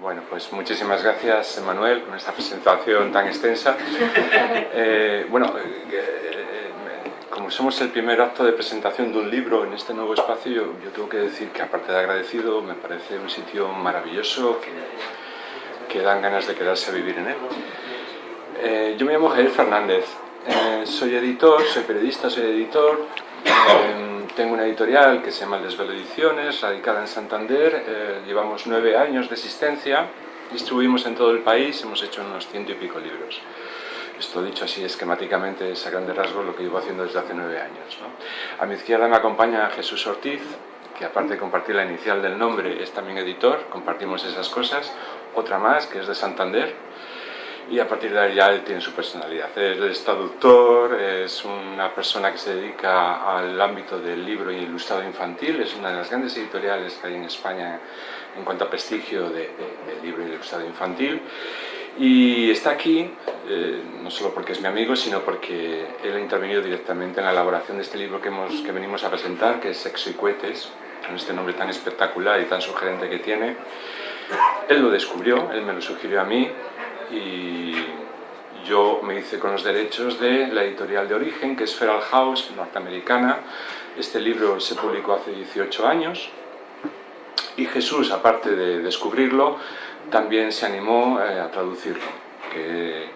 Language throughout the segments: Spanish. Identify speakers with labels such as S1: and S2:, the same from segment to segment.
S1: Bueno, pues muchísimas gracias, Manuel, con esta presentación tan extensa. Eh, bueno, eh, como somos el primer acto de presentación de un libro en este nuevo espacio, yo, tengo que decir que aparte de agradecido, me parece un sitio maravilloso que, que dan ganas de quedarse a vivir en él. Eh, yo me llamo Javier Fernández, soy editor, soy periodista, soy editor, tengo una editorial que se llama El Desvelo Ediciones, radicada en Santander. Eh, llevamos nueve años de existencia, distribuimos en todo el país, hemos hecho unos ciento y pico libros. Esto dicho así esquemáticamente es a rasgos lo que llevo haciendo desde hace nueve años. A mi izquierda me acompaña Jesús Ortiz, que aparte de compartir la inicial del nombre es también editor, compartimos esas cosas. Otra más, que es de Santander, y a partir de ahí ya él tiene su personalidad. Él es traductor, es una persona que se dedica al ámbito del libro ilustrado infantil, es una de las grandes editoriales que hay en España en cuanto a prestigio de, del libro y ilustrado infantil. Y está aquí, eh, no solo porque es mi amigo, sino porque él ha intervenido directamente en la elaboración de este libro que, hemos, que venimos a presentar, que es Sexo y Cohetes, con este nombre tan espectacular y tan sugerente que tiene. Él lo descubrió, él me lo sugirió a mí, y yo me hice con los derechos de la editorial de origen, que es Feral House, norteamericana. Este libro se publicó hace 18 años y Jesús, aparte de descubrirlo, también se animó eh, a traducirlo, que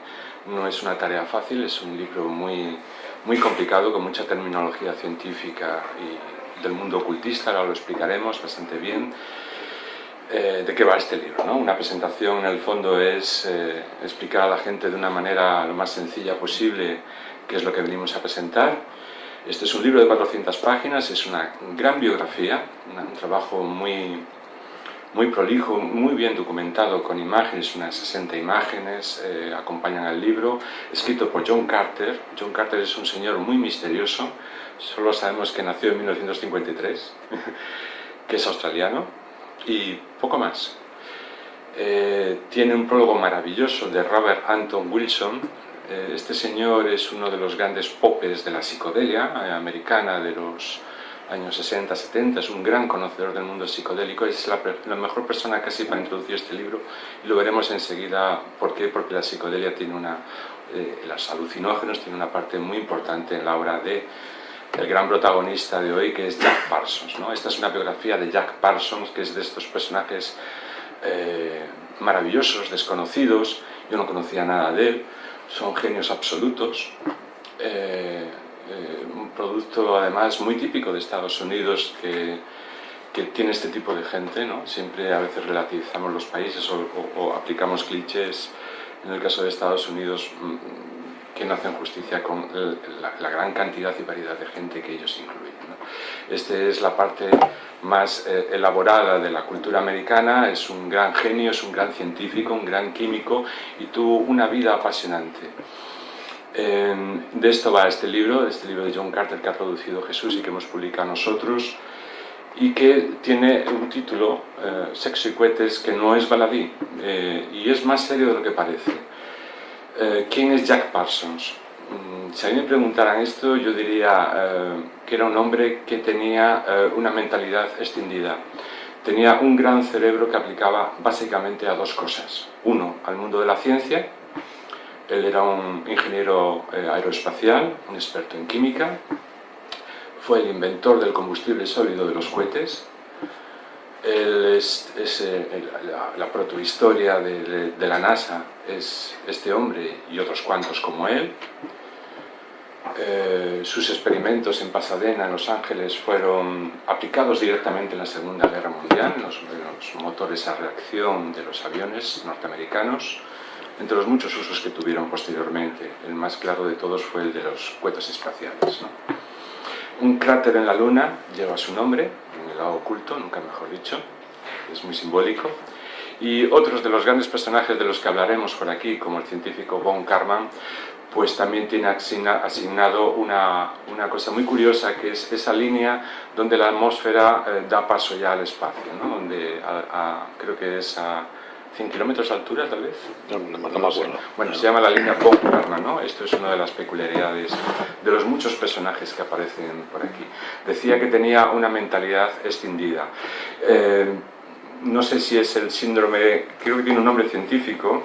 S1: no es una tarea fácil, es un libro muy, muy complicado, con mucha terminología científica y del mundo ocultista, ahora lo explicaremos bastante bien. Eh, de qué va este libro. ¿no? Una presentación en el fondo es eh, explicar a la gente de una manera lo más sencilla posible qué es lo que venimos a presentar. Este es un libro de 400 páginas, es una gran biografía, un trabajo muy, muy prolijo, muy bien documentado con imágenes, unas 60 imágenes eh, acompañan al libro, escrito por John Carter. John Carter es un señor muy misterioso, solo sabemos que nació en 1953, que es australiano, y poco más. Eh, tiene un prólogo maravilloso de Robert Anton Wilson. Eh, este señor es uno de los grandes popes de la psicodelia eh, americana de los años 60-70, es un gran conocedor del mundo psicodélico, es la, la, mejor persona casi para introducir este libro. Y lo veremos enseguida. Por qué, porque la psicodelia tiene una, los alucinógenos tiene una parte muy importante en la obra de el gran protagonista de hoy, que es Jack Parsons. ¿no? Esta es una biografía de Jack Parsons, que es de estos personajes eh, maravillosos, desconocidos, yo no conocía nada de él, son genios absolutos, eh, eh, un producto además muy típico de Estados Unidos que, que, tiene este tipo de gente, ¿no? siempre a veces relativizamos los países o, o aplicamos clichés, en el caso de Estados Unidos mm, que no hacen justicia con la, gran cantidad y variedad de gente que ellos incluyen. Esta es la parte más eh, elaborada de la cultura americana, es un gran genio, es un gran científico, un gran químico y tuvo una vida apasionante. de esto va este libro, este libro de John Carter que ha producido Jesús y que hemos publicado nosotros y que tiene un título, eh, Sexo y que no es baladí eh, y es más serio de lo que parece. Eh, ¿quién es Jack Parsons? Mm, si a mí me preguntaran esto, yo diría eh, que era un hombre que tenía eh, una mentalidad extendida. Tenía un gran cerebro que aplicaba básicamente a dos cosas. Uno, al mundo de la ciencia. Él era un ingeniero aeroespacial, un experto en química. Fue el inventor del combustible sólido de los cohetes él es, eh, la, protohistoria de, la NASA es este hombre y otros cuantos como él. Eh, sus experimentos en Pasadena, en Los Ángeles, fueron aplicados directamente en la Segunda Guerra Mundial, los, los motores a reacción de los aviones norteamericanos, entre los muchos usos que tuvieron posteriormente. El más claro de todos fue el de los cohetes espaciales. Un cráter en la Luna lleva su nombre, el lado oculto, nunca mejor dicho, es muy simbólico. Y otros de los grandes personajes de los que hablaremos por aquí, como el científico Von Karman, pues también tiene asignado una, una, cosa muy curiosa, que es esa línea donde la atmósfera eh, da paso ya al espacio, ¿no? donde creo que es a 100 kilómetros de altura, tal vez.
S2: No, no, no acuerdo.
S1: Bueno, se llama la línea Von Karman, ¿no? Esto es una de las peculiaridades de los muchos personajes que aparecen por aquí. Decía que tenía una mentalidad extendida. Eh, no sé si es el síndrome, creo que tiene un nombre científico,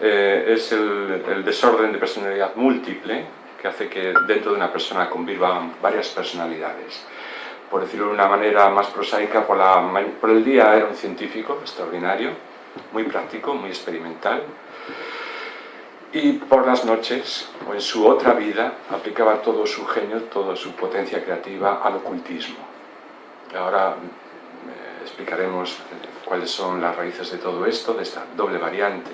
S1: eh, es el, desorden de personalidad múltiple, que hace que dentro de una persona convivan varias personalidades. Por decirlo de una manera más prosaica, por, la, por el día era un científico extraordinario, muy práctico, muy experimental, y por las noches, o en su otra vida, aplicaba todo su genio, toda su potencia creativa al ocultismo. Ahora eh, explicaremos cuáles son las raíces de todo esto, de esta doble variante.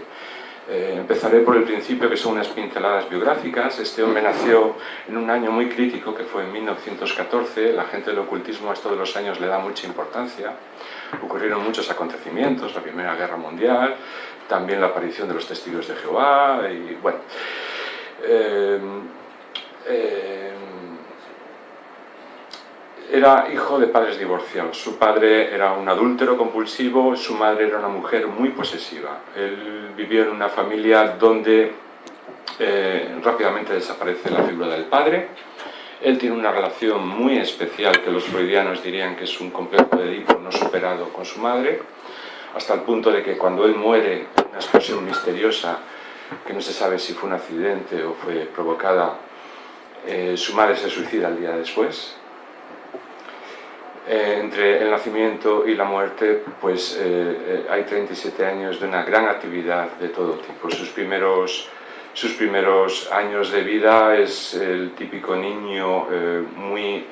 S1: Eh, empezaré por el principio, que son unas pinceladas biográficas. Este hombre nació en un año muy crítico, que fue en 1914. La gente del ocultismo a esto de los años le da mucha importancia. Ocurrieron muchos acontecimientos, la Primera Guerra Mundial, también la aparición de los testigos de Jehová, y bueno... Eh, eh, era hijo de padres divorciados. Su padre era un adúltero compulsivo, su madre era una mujer muy posesiva. Él vivió en una familia donde eh, rápidamente desaparece la figura del padre. Él tiene una relación muy especial que los freudianos dirían que es un complejo de Edipo no superado con su madre, hasta el punto de que cuando él muere, una explosión misteriosa, que no se sabe si fue un accidente o fue provocada, eh, su madre se suicida el día después, eh, entre el nacimiento y la muerte pues eh, hay 37 años de una gran actividad de todo tipo. Sus primeros, sus primeros años de vida es el típico niño muy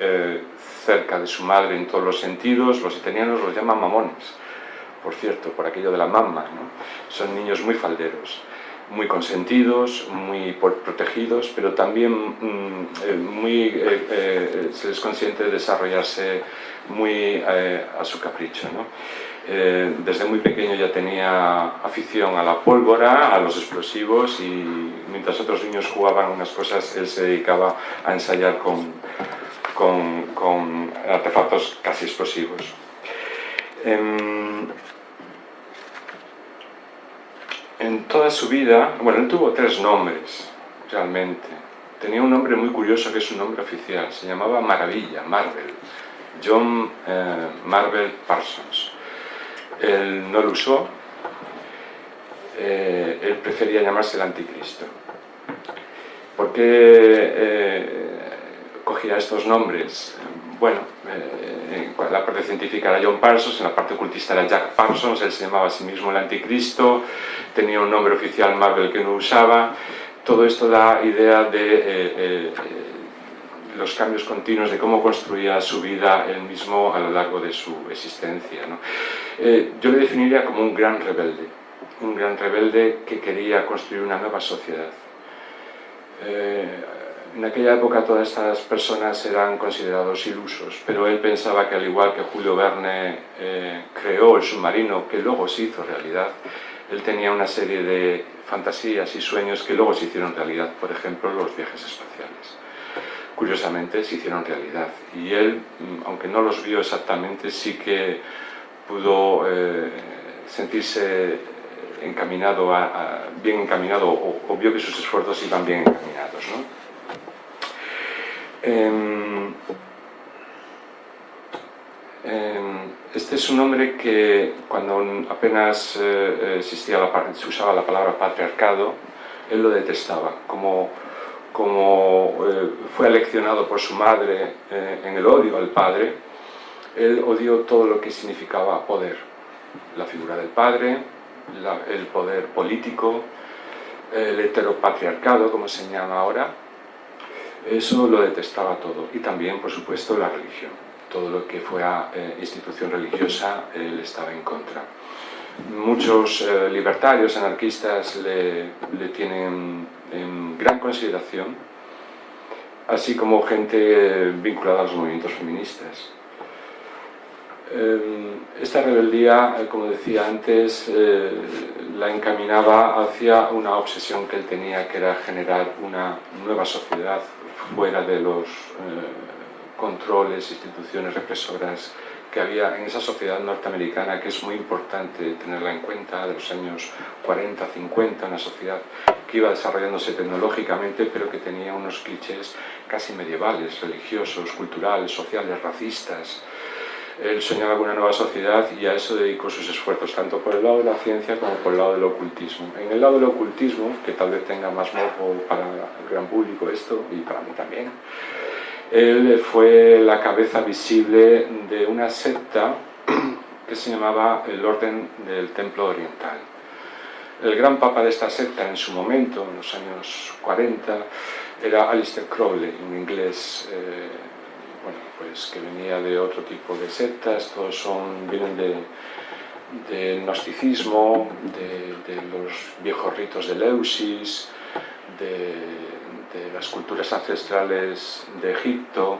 S1: cerca de su madre en todos los sentidos, los italianos los llaman mamones, por cierto, por aquello de la mamma, son niños muy falderos muy consentidos, muy protegidos, pero también mm, muy, se les consiente de desarrollarse muy eh, a su capricho. Eh, desde muy pequeño ya tenía afición a la pólvora, a los explosivos y mientras otros niños jugaban unas cosas, él se dedicaba a ensayar con, artefactos casi explosivos. Em, en toda su vida, bueno, él tuvo tres nombres, realmente. Tenía un nombre muy curioso que es su nombre oficial, se llamaba Maravilla, Marvel. John eh, Marvel Parsons. Él no lo usó, eh, él prefería llamarse el anticristo. ¿Por qué eh, cogía estos nombres? Bueno, en la parte científica era John Parsons, en la parte ocultista era Jack Parsons, él se llamaba a sí mismo el anticristo, tenía un nombre oficial Marvel que no usaba, todo esto da idea de los cambios continuos de cómo construía su vida él mismo a lo largo de su existencia. Eh, yo le definiría como un gran rebelde, un gran rebelde que quería construir una nueva sociedad. Eh, en aquella época todas estas personas eran considerados ilusos, pero él pensaba que al igual que Julio Verne eh, creó el submarino, que luego se hizo realidad, él tenía una serie de fantasías y sueños que luego se hicieron realidad, por ejemplo los viajes espaciales curiosamente se hicieron realidad. Y él, mm, aunque no los vio exactamente, sí que pudo eh, sentirse encaminado, bien encaminado, o, vio que sus esfuerzos iban bien encaminados. Em, em, este es un hombre que cuando apenas eh, existía la, se usaba la palabra patriarcado, él lo detestaba, como como eh, fue aleccionado por su madre eh, en el odio al padre, él odió todo lo que significaba poder. La figura del padre, el poder político, el heteropatriarcado, como se llama ahora, eso lo detestaba todo. Y también, por supuesto, la religión. Todo lo que fuera eh, institución religiosa, él estaba en contra. Muchos libertarios, anarquistas, le tienen en gran consideración, así como gente vinculada a los movimientos feministas. Em, esta rebeldía, eh, como decía antes, eh, la encaminaba hacia una obsesión que él tenía, que era generar una nueva sociedad fuera de los eh, controles, instituciones represoras que había en esa sociedad norteamericana que es muy importante tenerla en cuenta, de los años 40, 50, una sociedad que iba desarrollándose tecnológicamente pero que tenía unos clichés casi medievales, religiosos, culturales, sociales, racistas. Él soñaba con una nueva sociedad y a eso dedicó sus esfuerzos, tanto por el lado de la ciencia como por el lado del ocultismo. En el lado del ocultismo, que tal vez tenga más morbo para el gran público esto, y para mí también, él fue la cabeza visible de una secta que se llamaba el Orden del Templo Oriental. El gran papa de esta secta en su momento, en los años 40, era Alistair Crowley, un inglés eh, bueno, pues que venía de otro tipo de sectas, todos son, vienen de, del gnosticismo, de, los viejos ritos de Leusis, de, las culturas ancestrales de Egipto,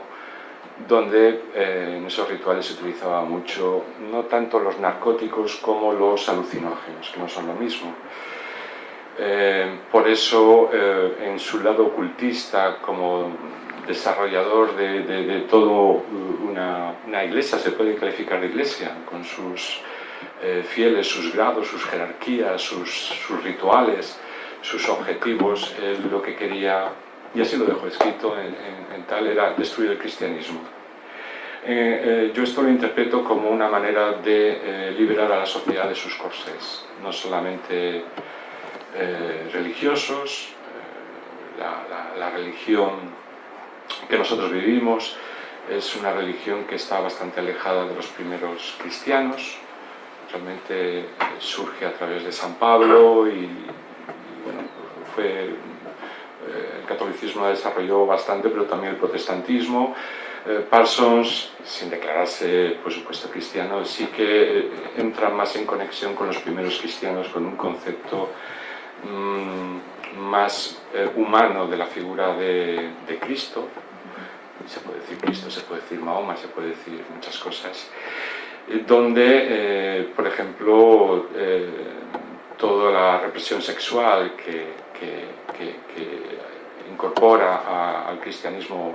S1: donde eh, en esos rituales se utilizaba mucho, no tanto los narcóticos como los alucinógenos, que no son lo mismo. Eh, por eso, eh, en su lado ocultista, como desarrollador de, de, todo una, iglesia, se puede calificar de iglesia, con sus eh, fieles, sus grados, sus jerarquías, sus, sus rituales, sus objetivos, él lo que quería, y así lo dejó escrito en, tal, era destruir el cristianismo. Eh, eh, yo esto lo interpreto como una manera de liberar a la sociedad de sus corsés, no solamente religiosos, la religión que nosotros vivimos es una religión que está bastante alejada de los primeros cristianos, realmente eh, surge a través de San Pablo y, bueno, fue, eh, el catolicismo la desarrolló bastante, pero también el protestantismo. Eh, Parsons, sin declararse por supuesto cristiano, sí que entra más en conexión con los primeros cristianos, con un concepto mm, más humano de la figura de, Cristo, se puede decir Cristo, se puede decir Mahoma, se puede decir muchas cosas, eh, donde, eh, por ejemplo, eh, toda la represión sexual que, incorpora al cristianismo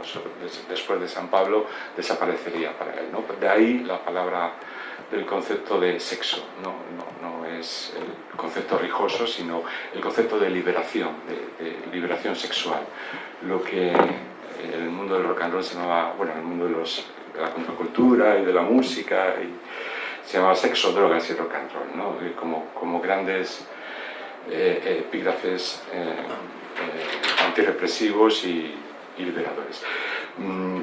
S1: después de San Pablo desaparecería para él. De ahí la palabra del concepto de sexo, no, no, es el concepto rijoso, sino el concepto de liberación, de liberación sexual. Lo que en el mundo del rock and roll se llamaba, bueno, en el mundo de, la contracultura y de la música, se llamaba sexo, drogas y rock and roll, ¿no? como, como grandes eh, epígrafes eh, eh, antirrepresivos y, liberadores. Mm,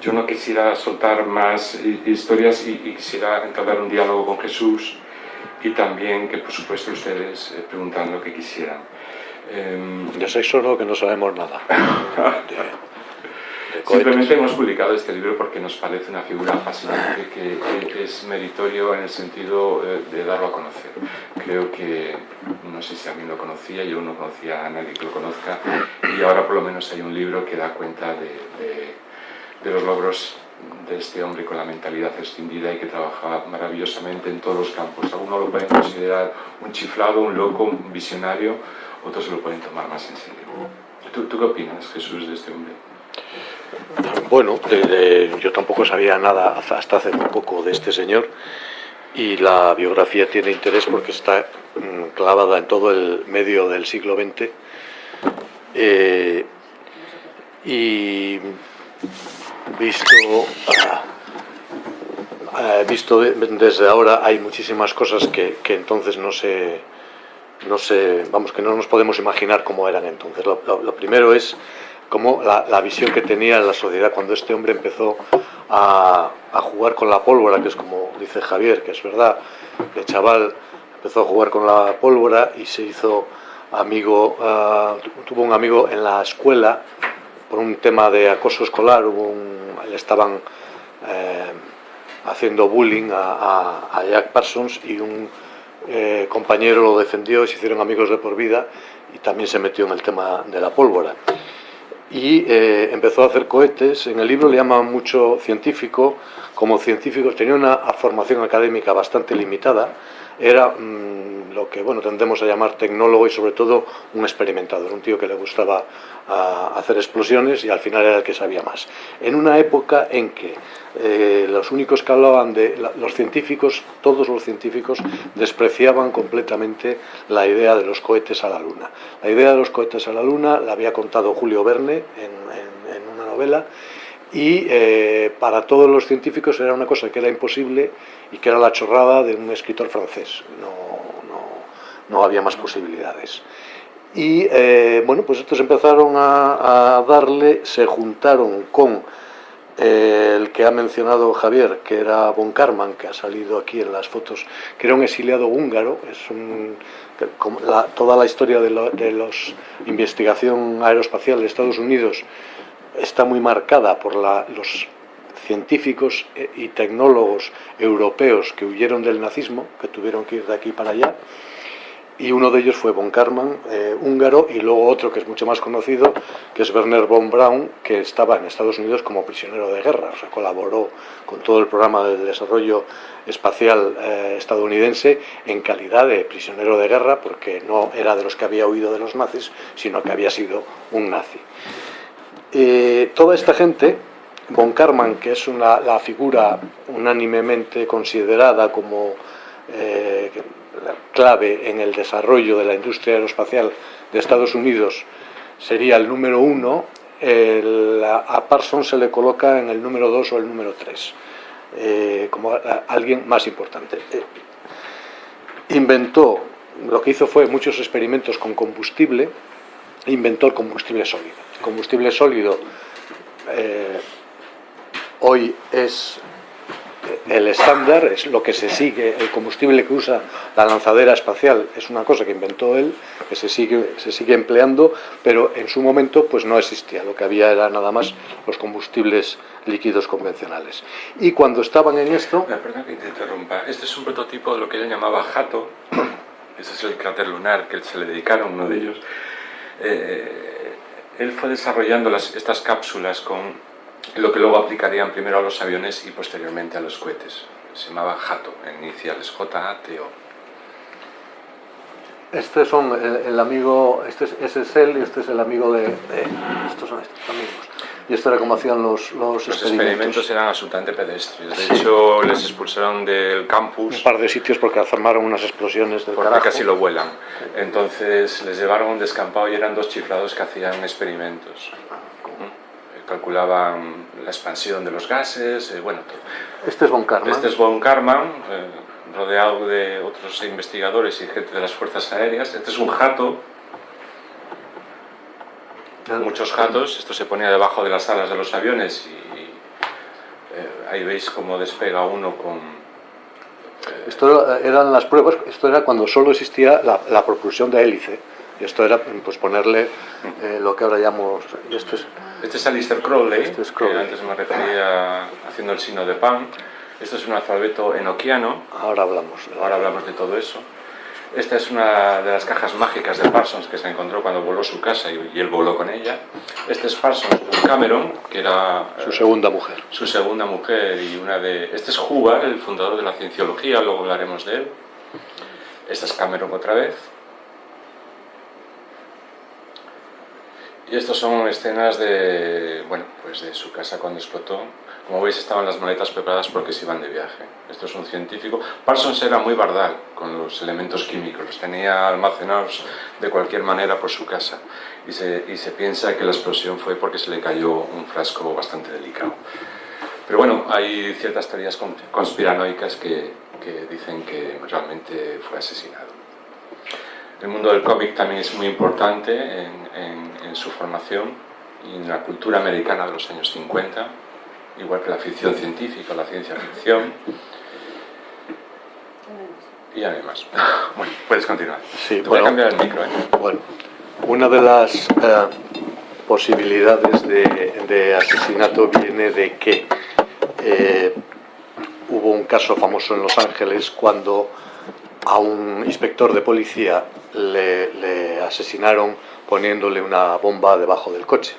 S1: yo no quisiera soltar más historias y, y, quisiera entablar un diálogo con Jesús y también que por supuesto ustedes preguntan lo que quisieran.
S2: Eh, de sexo no, que no sabemos nada.
S1: Simplemente hemos publicado este libro porque nos parece una figura apasionante que es meritorio en el sentido eh, de darlo a conocer. Creo que, no sé si alguien lo conocía, yo no conocía a nadie que lo conozca y ahora por lo menos hay un libro que da cuenta de, de, los logros de este hombre con la mentalidad extendida y que trabaja maravillosamente en todos los campos. Algunos lo pueden considerar un chiflado, un loco, un visionario, otros se lo pueden tomar más en serio. ¿Tú, ¿Tú qué opinas, Jesús, de este hombre?
S2: Bueno, yo tampoco sabía nada hasta hace muy poco de este señor y la biografía tiene interés porque está mm, clavada en todo el medio del siglo XX eh, y visto, ah, ah, visto desde ahora hay muchísimas cosas que, entonces no se, no se, vamos, que no nos podemos imaginar cómo eran entonces. lo primero es como la, visión que tenía la sociedad cuando este hombre empezó a, jugar con la pólvora, que es como dice Javier, que es verdad, el chaval empezó a jugar con la pólvora y se hizo amigo, ah, tuvo un amigo en la escuela por un tema de acoso escolar, le estaban eh, haciendo bullying a, Jack Parsons y un eh, compañero lo defendió y se hicieron amigos de por vida y también se metió en el tema de la pólvora y eh, empezó a hacer cohetes. En el libro le llaman mucho científico. Como científico tenía una formación académica bastante limitada. Era mm, lo que bueno tendemos a llamar tecnólogo y sobre todo un experimentador, un tío que le gustaba hacer explosiones y al final era el que sabía más. En una época en que eh, los únicos que hablaban de los científicos, todos los científicos despreciaban completamente la idea de los cohetes a la Luna. La idea de los cohetes a la Luna la había contado Julio Verne en, una novela y eh, para todos los científicos era una cosa que era imposible y que era la chorrada de un escritor francés. No había más posibilidades. Y eh, bueno, pues estos empezaron a, darle, se juntaron con eh, el que ha mencionado Javier, que era Von Karman, que ha salido aquí en las fotos, que era un exiliado húngaro, es toda la historia de, la investigación aeroespacial de Estados Unidos está muy marcada por los científicos y tecnólogos europeos que huyeron del nazismo, que tuvieron que ir de aquí para allá, y uno de ellos fue von Karman, eh, húngaro, y luego otro que es mucho más conocido, que es Werner von Braun, que estaba en Estados Unidos como prisionero de guerra, o sea, colaboró con todo el programa de desarrollo espacial eh, estadounidense en calidad de prisionero de guerra, porque no era de los que había huido de los nazis, sino que había sido un nazi. Eh, toda esta gente, von Karman, que es una, la figura unánimemente considerada como clave en el desarrollo de la industria aeroespacial de Estados Unidos sería el número uno, el, a Parsons se le coloca en el número dos o el número tres, eh, como alguien más importante. Eh, inventó, lo que hizo fue muchos experimentos con combustible, inventó el combustible sólido. El combustible sólido eh, hoy es el estándar, es lo que se sigue, el combustible que usa la lanzadera espacial es una cosa que inventó él, que se sigue, se sigue empleando, pero en su momento pues no existía, lo que había era nada más los combustibles líquidos convencionales. Y cuando estaban en esto...
S1: Perdón que te interrumpa, este es un prototipo de lo que él llamaba Jato, ese es el cráter lunar que se le dedicaron, uno de ellos. Eh, él fue desarrollando las, estas cápsulas con lo que luego aplicarían primero a los aviones y posteriormente a los cohetes. Se llamaba JATO, en iniciales, J-A-T-O.
S2: Este son el, el, amigo, este es, ese es él y este es el amigo de, de, estos son estos amigos. Y esto era como hacían los, los,
S1: los experimentos. experimentos. eran absolutamente pedestres. De sí. hecho, les expulsaron del campus.
S2: Un par de sitios porque armaron unas explosiones del
S1: Porque
S2: carajo.
S1: casi lo vuelan. Entonces les llevaron a un descampado y eran dos chiflados que hacían experimentos calculaban la expansión de los gases, eh, bueno, todo.
S2: Este es Von Karman.
S1: Este es Von Karman, eh, rodeado de otros investigadores y gente de las fuerzas aéreas. Este es un jato, muchos jatos, esto se ponía debajo de las alas de los aviones y eh, ahí veis cómo despega uno con...
S2: Eh, esto eran las pruebas, esto era cuando solo existía la, la propulsión de hélice. Y esto era pues, ponerle eh, lo que ahora llamamos... Este es,
S1: este es Alistair Crowley,
S2: este es Crowley,
S1: que antes me refería haciendo el signo de pan. Esto es un alfabeto enoquiano.
S2: Ahora hablamos.
S1: De ahora hablamos de todo eso. Esta es una de las cajas mágicas de Parsons que se encontró cuando voló su casa y, él voló con ella. Este es Parsons con Cameron, que era...
S2: Su segunda mujer.
S1: Su segunda mujer y una de... Este es Hubbard, el fundador de la cienciología, luego hablaremos de él. Esta es Cameron otra vez. Y estas son escenas de, bueno, pues de su casa cuando explotó. Como veis estaban las maletas preparadas porque se iban de viaje. Esto es un científico. Parsons era muy bardal con los elementos químicos, los tenía almacenados de cualquier manera por su casa. Y se, y se piensa que la explosión fue porque se le cayó un frasco bastante delicado. Pero bueno, hay ciertas teorías conspiranoicas que, que dicen que realmente fue asesinado. El mundo del cómic también es muy importante en, en, en, su formación y en la cultura americana de los años 50, igual que la ficción científica, la ciencia ficción. Y además, bueno, puedes continuar.
S2: Sí,
S1: Te
S2: bueno,
S1: voy a cambiar el micro. ¿eh?
S2: Bueno, una de las eh, posibilidades de, de, asesinato viene de que eh, hubo un caso famoso en Los Ángeles cuando a un inspector de policía le, asesinaron poniéndole una bomba debajo del coche.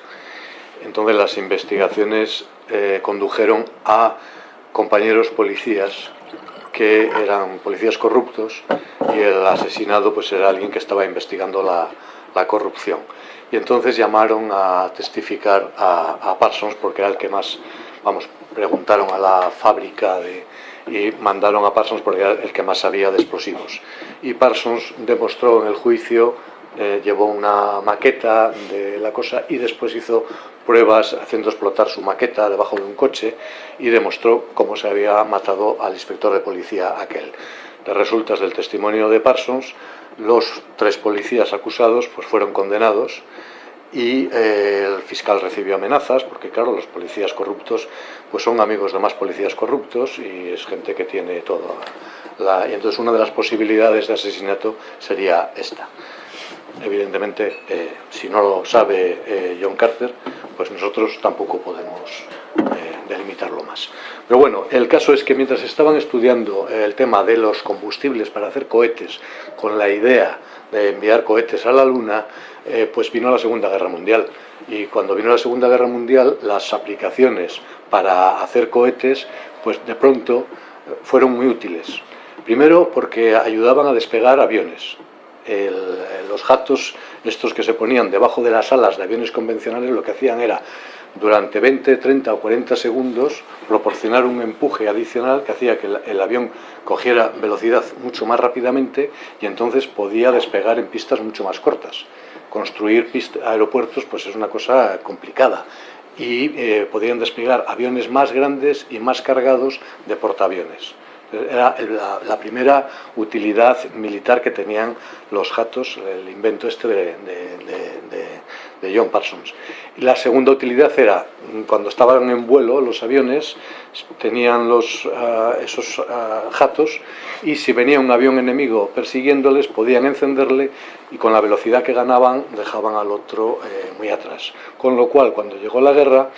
S2: Entonces las investigaciones eh, condujeron a compañeros policías que eran policías corruptos y el asesinado pues era alguien que estaba investigando la, la corrupción. Y entonces llamaron a testificar a, a, Parsons porque era el que más, vamos, preguntaron a la fábrica de, y mandaron a Parsons porque era el que más sabía de explosivos. Y Parsons demostró en el juicio eh, llevó una maqueta de la cosa y después hizo pruebas haciendo explotar su maqueta debajo de un coche y demostró cómo se había matado al inspector de policía aquel. De resultas del testimonio de Parsons, los tres policías acusados pues, fueron condenados y eh, el fiscal recibió amenazas porque claro los policías corruptos pues son amigos de más policías corruptos y es gente que tiene todo la... y entonces una de las posibilidades de asesinato sería esta. Evidentemente eh, si no lo sabe eh, John Carter pues nosotros tampoco podemos delimitarlo más. Pero bueno el caso es que mientras estaban estudiando el tema de los combustibles para hacer cohetes con la idea de enviar cohetes a la luna eh, pues vino la Segunda Guerra Mundial. Y cuando vino la Segunda Guerra Mundial, las aplicaciones para hacer cohetes, pues de pronto eh, fueron muy útiles. Primero porque ayudaban a despegar aviones. los jatos, estos que se ponían debajo de las alas de aviones convencionales, lo que hacían era durante 20, 30 o 40 segundos proporcionar un empuje adicional que hacía que el, avión cogiera velocidad mucho más rápidamente y entonces podía despegar en pistas mucho más cortas construir aeropuertos pues es una cosa complicada y eh, podrían despegar aviones más grandes y más cargados de portaaviones. Era la, primera utilidad militar que tenían los jatos, el invento este de John Parsons. La segunda utilidad era, cuando estaban en vuelo los aviones, tenían los, ah, esos uh, jatos y si venía un avión enemigo persiguiéndoles podían encenderle y con la velocidad que ganaban dejaban al otro eh, muy atrás. Con lo cual cuando llegó la guerra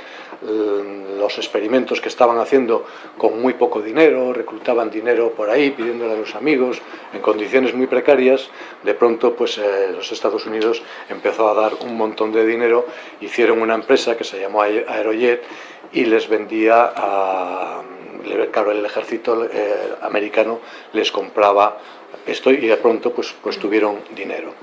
S2: los experimentos que estaban haciendo con muy poco dinero, reclutaban dinero por ahí pidiéndole a los amigos en condiciones muy precarias, de pronto pues eh, los Estados Unidos empezó a dar un montón de dinero, hicieron una empresa que se llamó Aerojet y les vendía a... Claro, el ejército eh, americano les compraba esto y de pronto pues, pues tuvieron dinero.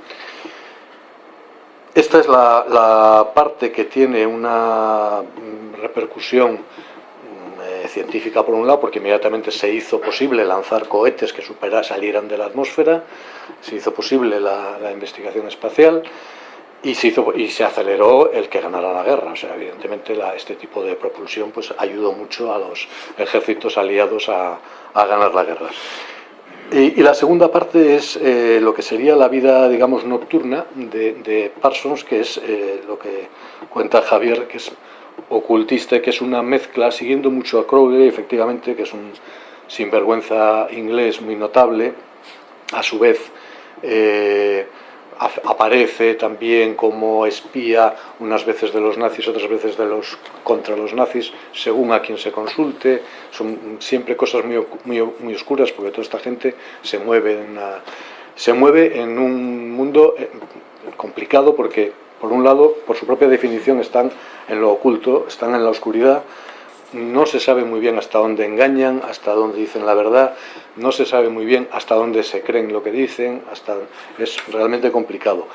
S2: Esta es la, parte que tiene una mm, repercusión mm, eh, científica por un lado, porque inmediatamente se hizo posible lanzar cohetes que supera, salieran de la atmósfera, se hizo posible la investigación espacial, y se, hizo, y se aceleró el que ganara la guerra. O sea, evidentemente la, este tipo de propulsión pues, ayudó mucho a los ejércitos aliados a, a ganar la guerra. Y, la segunda parte es eh, lo que sería la vida, digamos, nocturna de, de Parsons, que es eh, lo que cuenta Javier, que es ocultista, que es una mezcla, siguiendo mucho a Crowley, efectivamente, que es un sinvergüenza inglés muy notable, a su vez... Eh, aparece también como espía unas veces de los nazis, otras veces de los contra los nazis, según a quien se consulte. Son siempre cosas muy, muy, muy oscuras porque toda esta gente se mueve en, se mueve en un mundo eh, complicado porque, por un lado, por su propia definición están en lo oculto, están en la oscuridad, no se sabe muy bien hasta dónde engañan, hasta dónde dicen la verdad, no se sabe muy bien hasta dónde se creen lo que dicen, hasta es realmente complicado.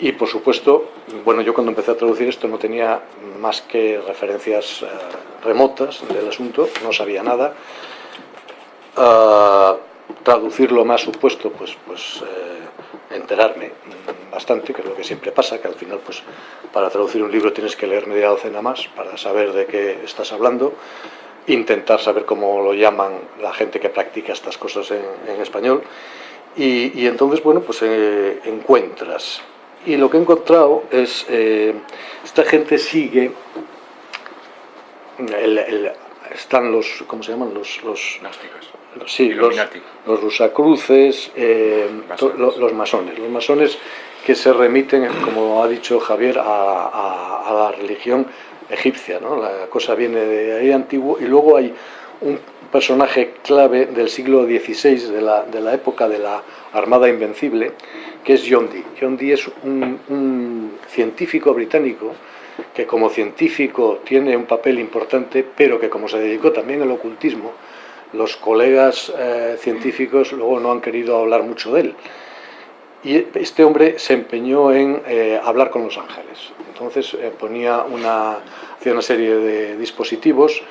S2: Y por supuesto, bueno, yo cuando empecé a traducir esto no tenía más que referencias eh, remotas del asunto, no sabía nada. Uh, traducirlo más supuesto, pues, pues eh, enterarme bastante, que es lo que siempre pasa, que al final pues para traducir un libro tienes que leer media docena más para saber de qué estás hablando, intentar saber cómo lo llaman la gente que practica estas cosas en, español, y, entonces, bueno, pues eh, encuentras. Y lo que he encontrado es, eh, esta gente sigue, están los, ¿cómo se llaman? Los... los Sí, los, los rusacruces, eh, los masones. Los masones que se remiten, como ha dicho Javier, a, la religión egipcia. ¿no? La cosa viene de ahí antiguo y luego hay un personaje clave del siglo XVI, de la, de la época de la Armada Invencible, que es John Dee. John Dee es un, científico británico que como científico tiene un papel importante, pero que como se dedicó también al ocultismo, los colegas eh, científicos luego no han querido hablar mucho de él. Y este hombre se empeñó en eh, hablar con los ángeles. Entonces eh, ponía una, hacía una serie de dispositivos,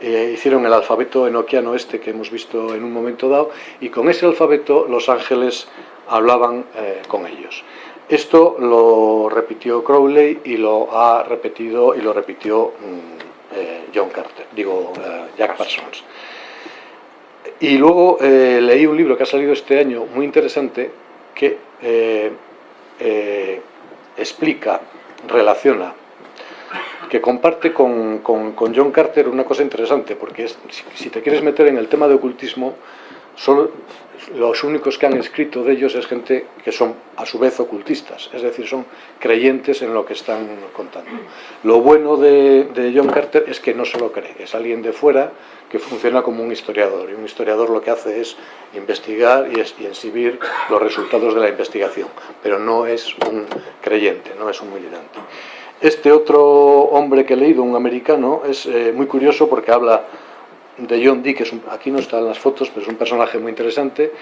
S2: eh, hicieron el alfabeto enoquiano este que hemos visto en un momento dado, y con ese alfabeto los ángeles hablaban con ellos. Esto lo repitió Crowley y lo ha repetido y lo repitió mm, eh, John Carter, digo eh, Jack Parsons. Y luego eh, leí un libro que ha salido este año muy interesante que explica, relaciona, que comparte con, con, John Carter una cosa interesante, porque es, si te quieres meter en el tema de ocultismo, solo los únicos que han escrito de ellos es gente que son a su vez ocultistas, es decir, son creyentes en lo que están contando. Lo bueno de, John Carter es que no se lo cree, es alguien de fuera que funciona como un historiador, y un historiador lo que hace es investigar y, exhibir los resultados de la investigación, pero no es un creyente, no es un militante. Este otro hombre que he leído, un americano, es eh, muy curioso porque habla de John Dee, que es aquí no están las fotos, pero es un personaje muy interesante,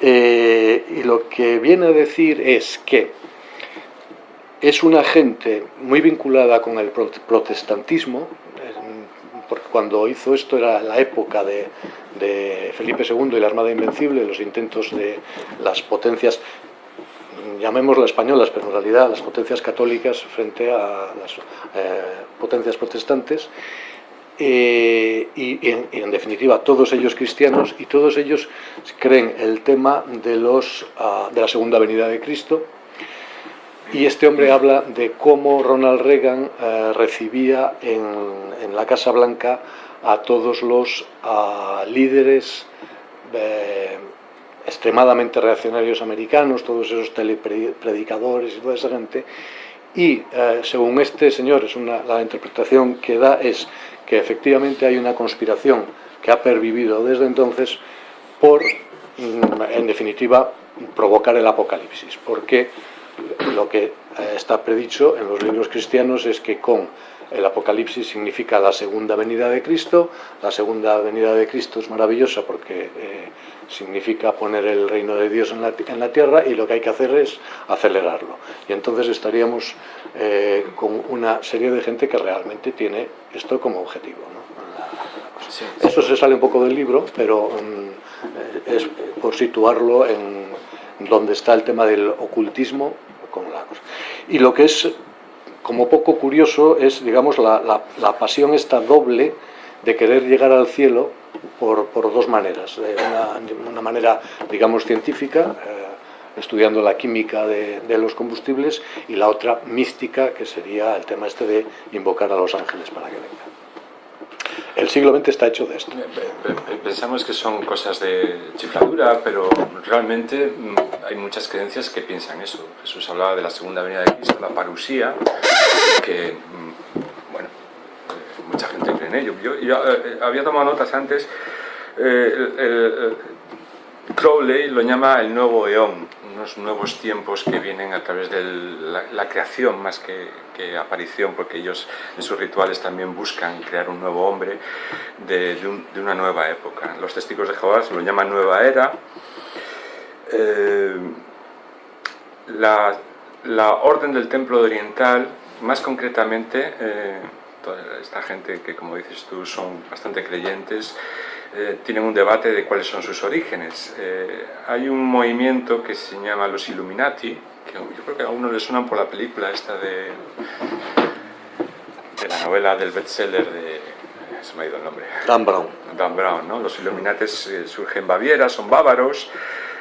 S2: eh, y lo que viene a decir es que es una gente muy vinculada con el protestantismo, porque cuando hizo esto era la época de, Felipe II y la Armada Invencible, los intentos de las potencias, llamémoslas españolas, pero en realidad las potencias católicas frente a las eh, potencias protestantes, eh, y, en, definitiva todos ellos cristianos y todos ellos creen el tema de, los, ah, de la segunda venida de Cristo. Y este hombre habla de cómo Ronald Reagan eh, recibía en, la Casa Blanca a todos los ah, líderes eh, extremadamente reaccionarios americanos, todos esos telepredicadores y toda esa gente, y según este señor, es una, la interpretación que da es que efectivamente hay una conspiración que ha pervivido desde entonces por, mm, en definitiva, provocar el apocalipsis, porque lo que eh, está predicho en los libros cristianos es que con el Apocalipsis significa la segunda venida de Cristo. La segunda venida de Cristo es maravillosa porque eh, significa poner el reino de Dios en la, en la, tierra y lo que hay que hacer es acelerarlo. Y entonces estaríamos eh, con una serie de gente que realmente tiene esto como objetivo. ¿no? Eso se sale un poco del libro, pero mm, es por situarlo en donde está el tema del ocultismo con la cosa. Y lo que es como poco curioso es, digamos, la, la, pasión esta doble de querer llegar al cielo por, dos maneras. Una, manera, digamos, científica, eh, estudiando la química de, los combustibles, y la otra mística, que sería el tema este de invocar a los ángeles para que vengan. El siglo XX está hecho de esto.
S1: Pensamos que son cosas de chifladura, pero realmente mm, hay muchas creencias que piensan eso. Jesús hablaba de la segunda venida de Cristo, la parusía, que, mm, bueno, eh, mucha gente cree en ello. Yo, eh, había tomado notas antes, eh, Crowley lo llama el nuevo eón, unos nuevos tiempos que vienen a través de la, creación más que, aparición, porque ellos en sus rituales también buscan crear un nuevo hombre de, una nueva época. Los testigos de Jehová se lo llaman nueva era. Eh, la, orden del templo oriental, más concretamente, eh, toda esta gente que como dices tú son bastante creyentes, eh, tienen un debate de cuáles son sus orígenes. Eh, hay un movimiento que se llama los Illuminati, que yo creo que a uno le suenan por la película esta de, de la novela del bestseller de... se me ha ido el nombre.
S2: Dan Brown.
S1: Dan Brown, ¿no? Los Illuminati eh, surgen en Baviera, son bávaros,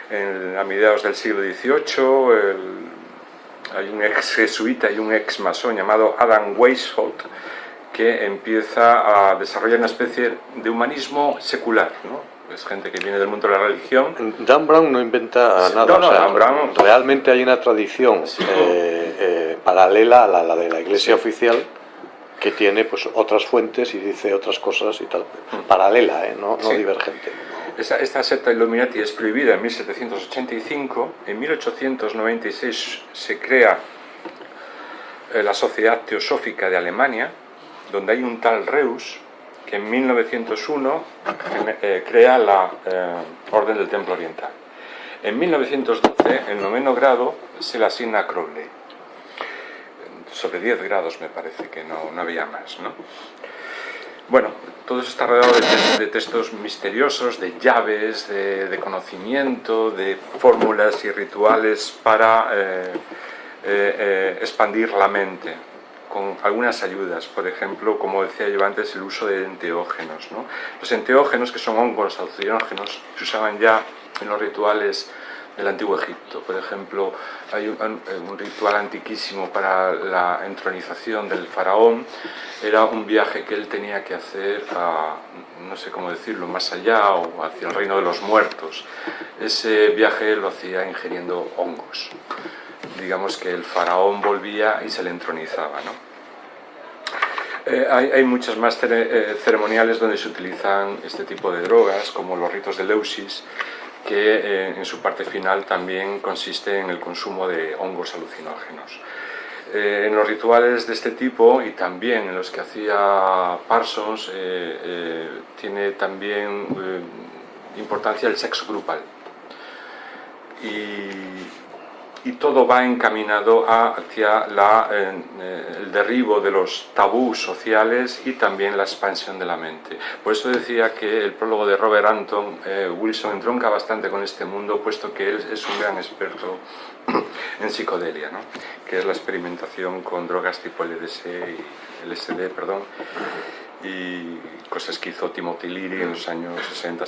S1: en, a mediados del siglo XVIII, hay un ex jesuita y un ex masón llamado Adam Weishaupt, que empieza a desarrollar una especie de humanismo secular, ¿no? Es gente que viene del mundo de la religión.
S2: Dan Brown no inventa nada. No, Dan Brown... Realmente hay una tradición eh, eh, paralela a la, de la Iglesia oficial que tiene pues otras fuentes y dice otras cosas y tal. Mm. Paralela, ¿eh? no, no divergente.
S1: Esta, esta, secta Illuminati es prohibida en 1785. En 1896 se crea la Sociedad Teosófica de Alemania, donde hay un tal Reus que en 1901 eh, crea la eh, Orden del Templo Oriental. En 1912, el noveno grado se le asigna a Crowley. Sobre 10 grados me parece que no, no había más. ¿no? Bueno, todo eso está rodeado de, textos misteriosos, de llaves, de, conocimiento, de fórmulas y rituales para eh, eh, eh, expandir la mente, con algunas ayudas, por ejemplo, como decía yo antes, el uso de enteógenos. Los enteógenos, que son hongos alucinógenos, se usaban ya en los rituales del Antiguo Egipto. Por ejemplo, hay un, ritual antiquísimo para la entronización del faraón. Era un viaje que él tenía que hacer a, no sé cómo decirlo, más allá o hacia el reino de los muertos. Ese viaje lo hacía ingiriendo hongos. Digamos que el faraón volvía y se le entronizaba. Eh, hay, hay, muchas más eh, ceremoniales donde se utilizan este tipo de drogas, como los ritos de Leusis, que eh, en su parte final también consiste en el consumo de hongos alucinógenos. En los rituales de este tipo y también en los que hacía Parsons tiene también importancia el sexo grupal. Y, y todo va encaminado hacia la, eh, el derribo de los tabús sociales y también la expansión de la mente. Por eso decía que el prólogo de Robert Anton eh, Wilson entronca bastante con este mundo, puesto que él es un gran experto en psicodelia, ¿no? que es la experimentación con drogas tipo LSD, y, LSD perdón, y cosas que hizo Timothy Leary en los años 60-70.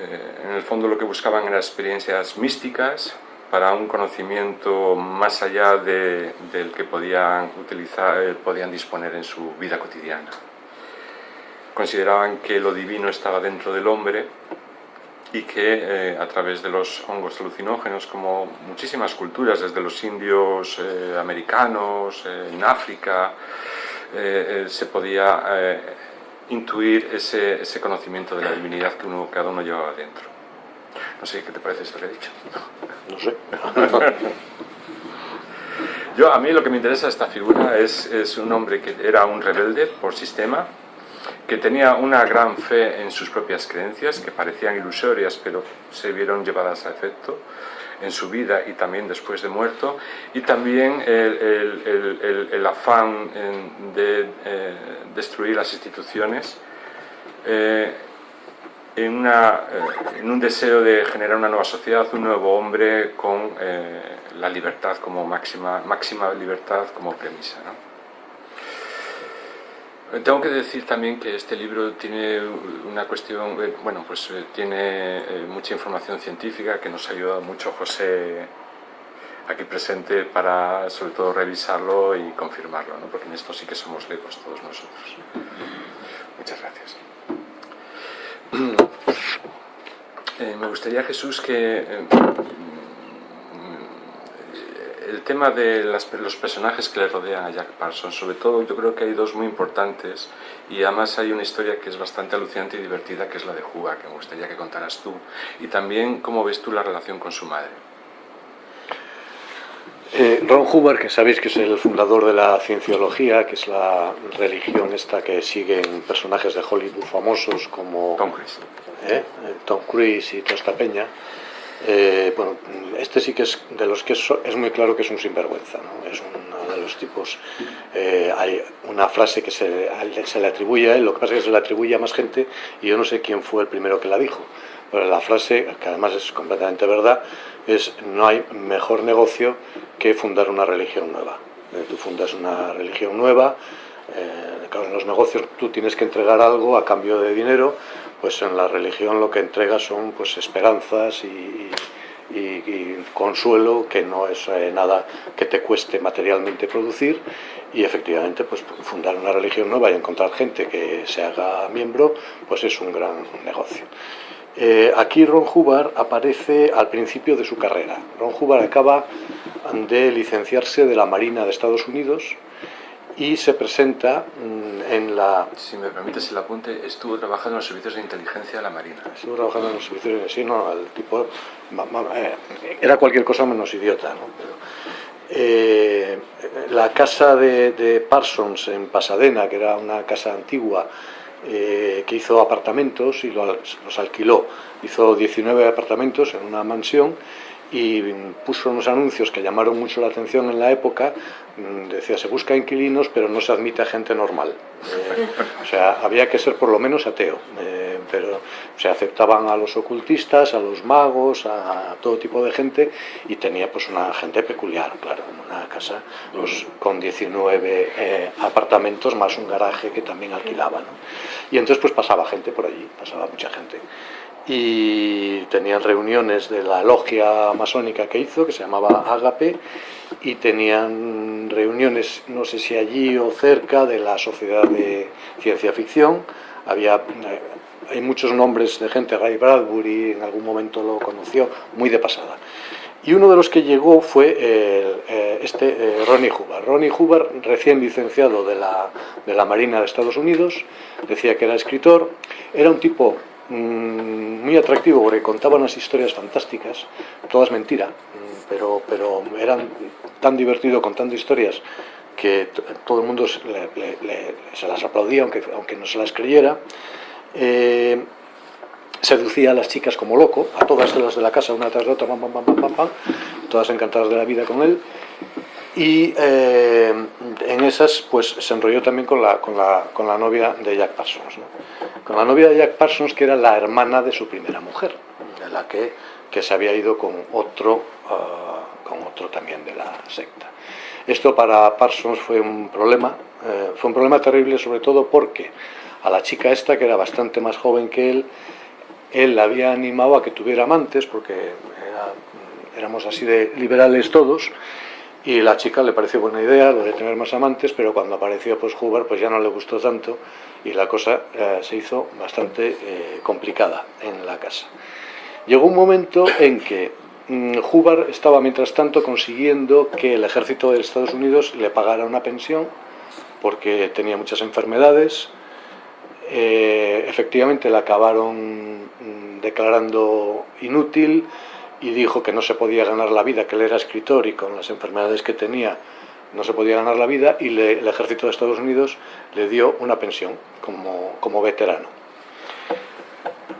S1: Eh, en el fondo lo que buscaban eran experiencias místicas para un conocimiento más allá del que podían, utilizar, eh, podían disponer en su vida cotidiana. Consideraban que lo divino estaba dentro del hombre y que eh, a través de los hongos alucinógenos, como muchísimas culturas, desde los indios americanos, en África, se podía intuir ese, ese, conocimiento de la divinidad que uno, cada uno llevaba dentro. No sé qué te parece esto que he dicho.
S2: No sé.
S1: Yo, a mí lo que me interesa esta figura es, es un hombre que era un rebelde por sistema, que tenía una gran fe en sus propias creencias, que parecían ilusorias, pero se vieron llevadas a efecto, en su vida y también después de muerto, y también el, afán de eh, destruir las instituciones eh, en, una, eh, en, un deseo de generar una nueva sociedad, un nuevo hombre con la libertad como máxima, máxima libertad como premisa. Tengo que decir también que este libro tiene una cuestión, eh, bueno, pues eh, tiene eh, mucha información científica que nos ha ayudado mucho José aquí presente para sobre todo revisarlo y confirmarlo, ¿no? porque en esto sí que somos lejos todos nosotros. Muchas gracias. me gustaría, Jesús, que el tema de los personajes que le rodean a Jack Parsons, sobre todo yo creo que hay dos muy importantes y además hay una historia que es bastante alucinante y divertida que es la de Juga, que me gustaría que contaras tú y también cómo ves tú la relación con su madre.
S2: Eh, Ron Hubbard, que sabéis que es el fundador de la cienciología, que es la religión esta que siguen personajes de Hollywood famosos como
S1: Tom Cruise,
S2: ¿eh? Tom Cruise y toda esta peña, eh, bueno, este sí que es de los que es, muy claro que es un sinvergüenza, ¿no? es uno de los tipos, eh, hay una frase que se, se, le atribuye a él, lo que pasa es que se le atribuye a más gente y yo no sé quién fue el primero que la dijo, pero la frase, que además es completamente verdad, es no hay mejor negocio que fundar una religión nueva. Eh, tú fundas una religión nueva, en los negocios tú tienes que entregar algo a cambio de dinero, pues en la religión lo que entrega son pues esperanzas y, consuelo, que no es eh, nada que te cueste materialmente producir, y efectivamente pues fundar una religión nueva y encontrar gente que se haga miembro, pues es un gran negocio. Eh, aquí Ron Hubbard aparece al principio de su carrera. Ron Hubbard acaba de licenciarse de la Marina de Estados Unidos, y se presenta mm, en la...
S1: Si me permites el apunte, estuvo trabajando en los servicios de inteligencia de la Marina.
S2: Estuvo trabajando en los servicios de... Sí, no, el tipo... Eh, era cualquier cosa menos idiota, ¿no? Eh, la casa de, Parsons en Pasadena, que era una casa antigua, eh, que hizo apartamentos y los alquiló. Hizo 19 apartamentos en una mansión y puso unos anuncios que llamaron mucho la atención en la época, mm, decía se busca inquilinos pero no se admite a gente normal, eh, o sea, había que ser por lo menos ateo, eh, pero se aceptaban a los ocultistas, a los magos, a, todo tipo de gente y tenía pues una gente peculiar, claro, una casa pues, con 19 eh, apartamentos más un garaje que también alquilaba, y entonces pues pasaba gente por allí, pasaba mucha gente y tenían reuniones de la logia masónica que hizo, que se llamaba Agape, y tenían reuniones, no sé si allí o cerca, de la Sociedad de Ciencia Ficción. Había, eh, hay muchos nombres de gente, Ray Bradbury en algún momento lo conoció, muy de pasada. Y uno de los que llegó fue eh, este eh, Ronnie Hubbard. Ronnie Hubbard, recién licenciado de la, de la Marina de Estados Unidos, decía que era escritor, era un tipo muy atractivo porque contaba unas historias fantásticas, todas mentira, mm, pero, pero eran tan divertido contando historias que todo el mundo se, las aplaudía aunque, aunque no se las creyera. Eh, seducía a las chicas como loco, a todas las de la casa, una tras de otra, pam, pam, pam, pam, todas encantadas de la vida con él. Y eh, en esas pues se enrolló también con la, con la, con la novia de Jack Parsons. Con la novia de Jack Parsons, que era la hermana de su primera mujer, de la que, que se había ido con otro, ah, con otro también de la secta. Esto para Parsons fue un problema, eh, fue un problema terrible sobre todo porque a la chica esta, que era bastante más joven que él, él la había animado a que tuviera amantes, porque éramos así de liberales todos, y la chica le pareció buena idea lo de tener más amantes, pero cuando apareció pues Hubbard pues ya no le gustó tanto y la cosa eh, se hizo bastante eh, complicada en la casa. Llegó un momento en que mmm, Hubbard estaba mientras tanto consiguiendo que el ejército de Estados Unidos le pagara una pensión porque tenía muchas enfermedades, eh, efectivamente la acabaron mm, declarando inútil, y dijo que no se podía ganar la vida, que él era escritor y con las enfermedades que tenía no se podía ganar la vida y le, el ejército de Estados Unidos le dio una pensión como, como veterano.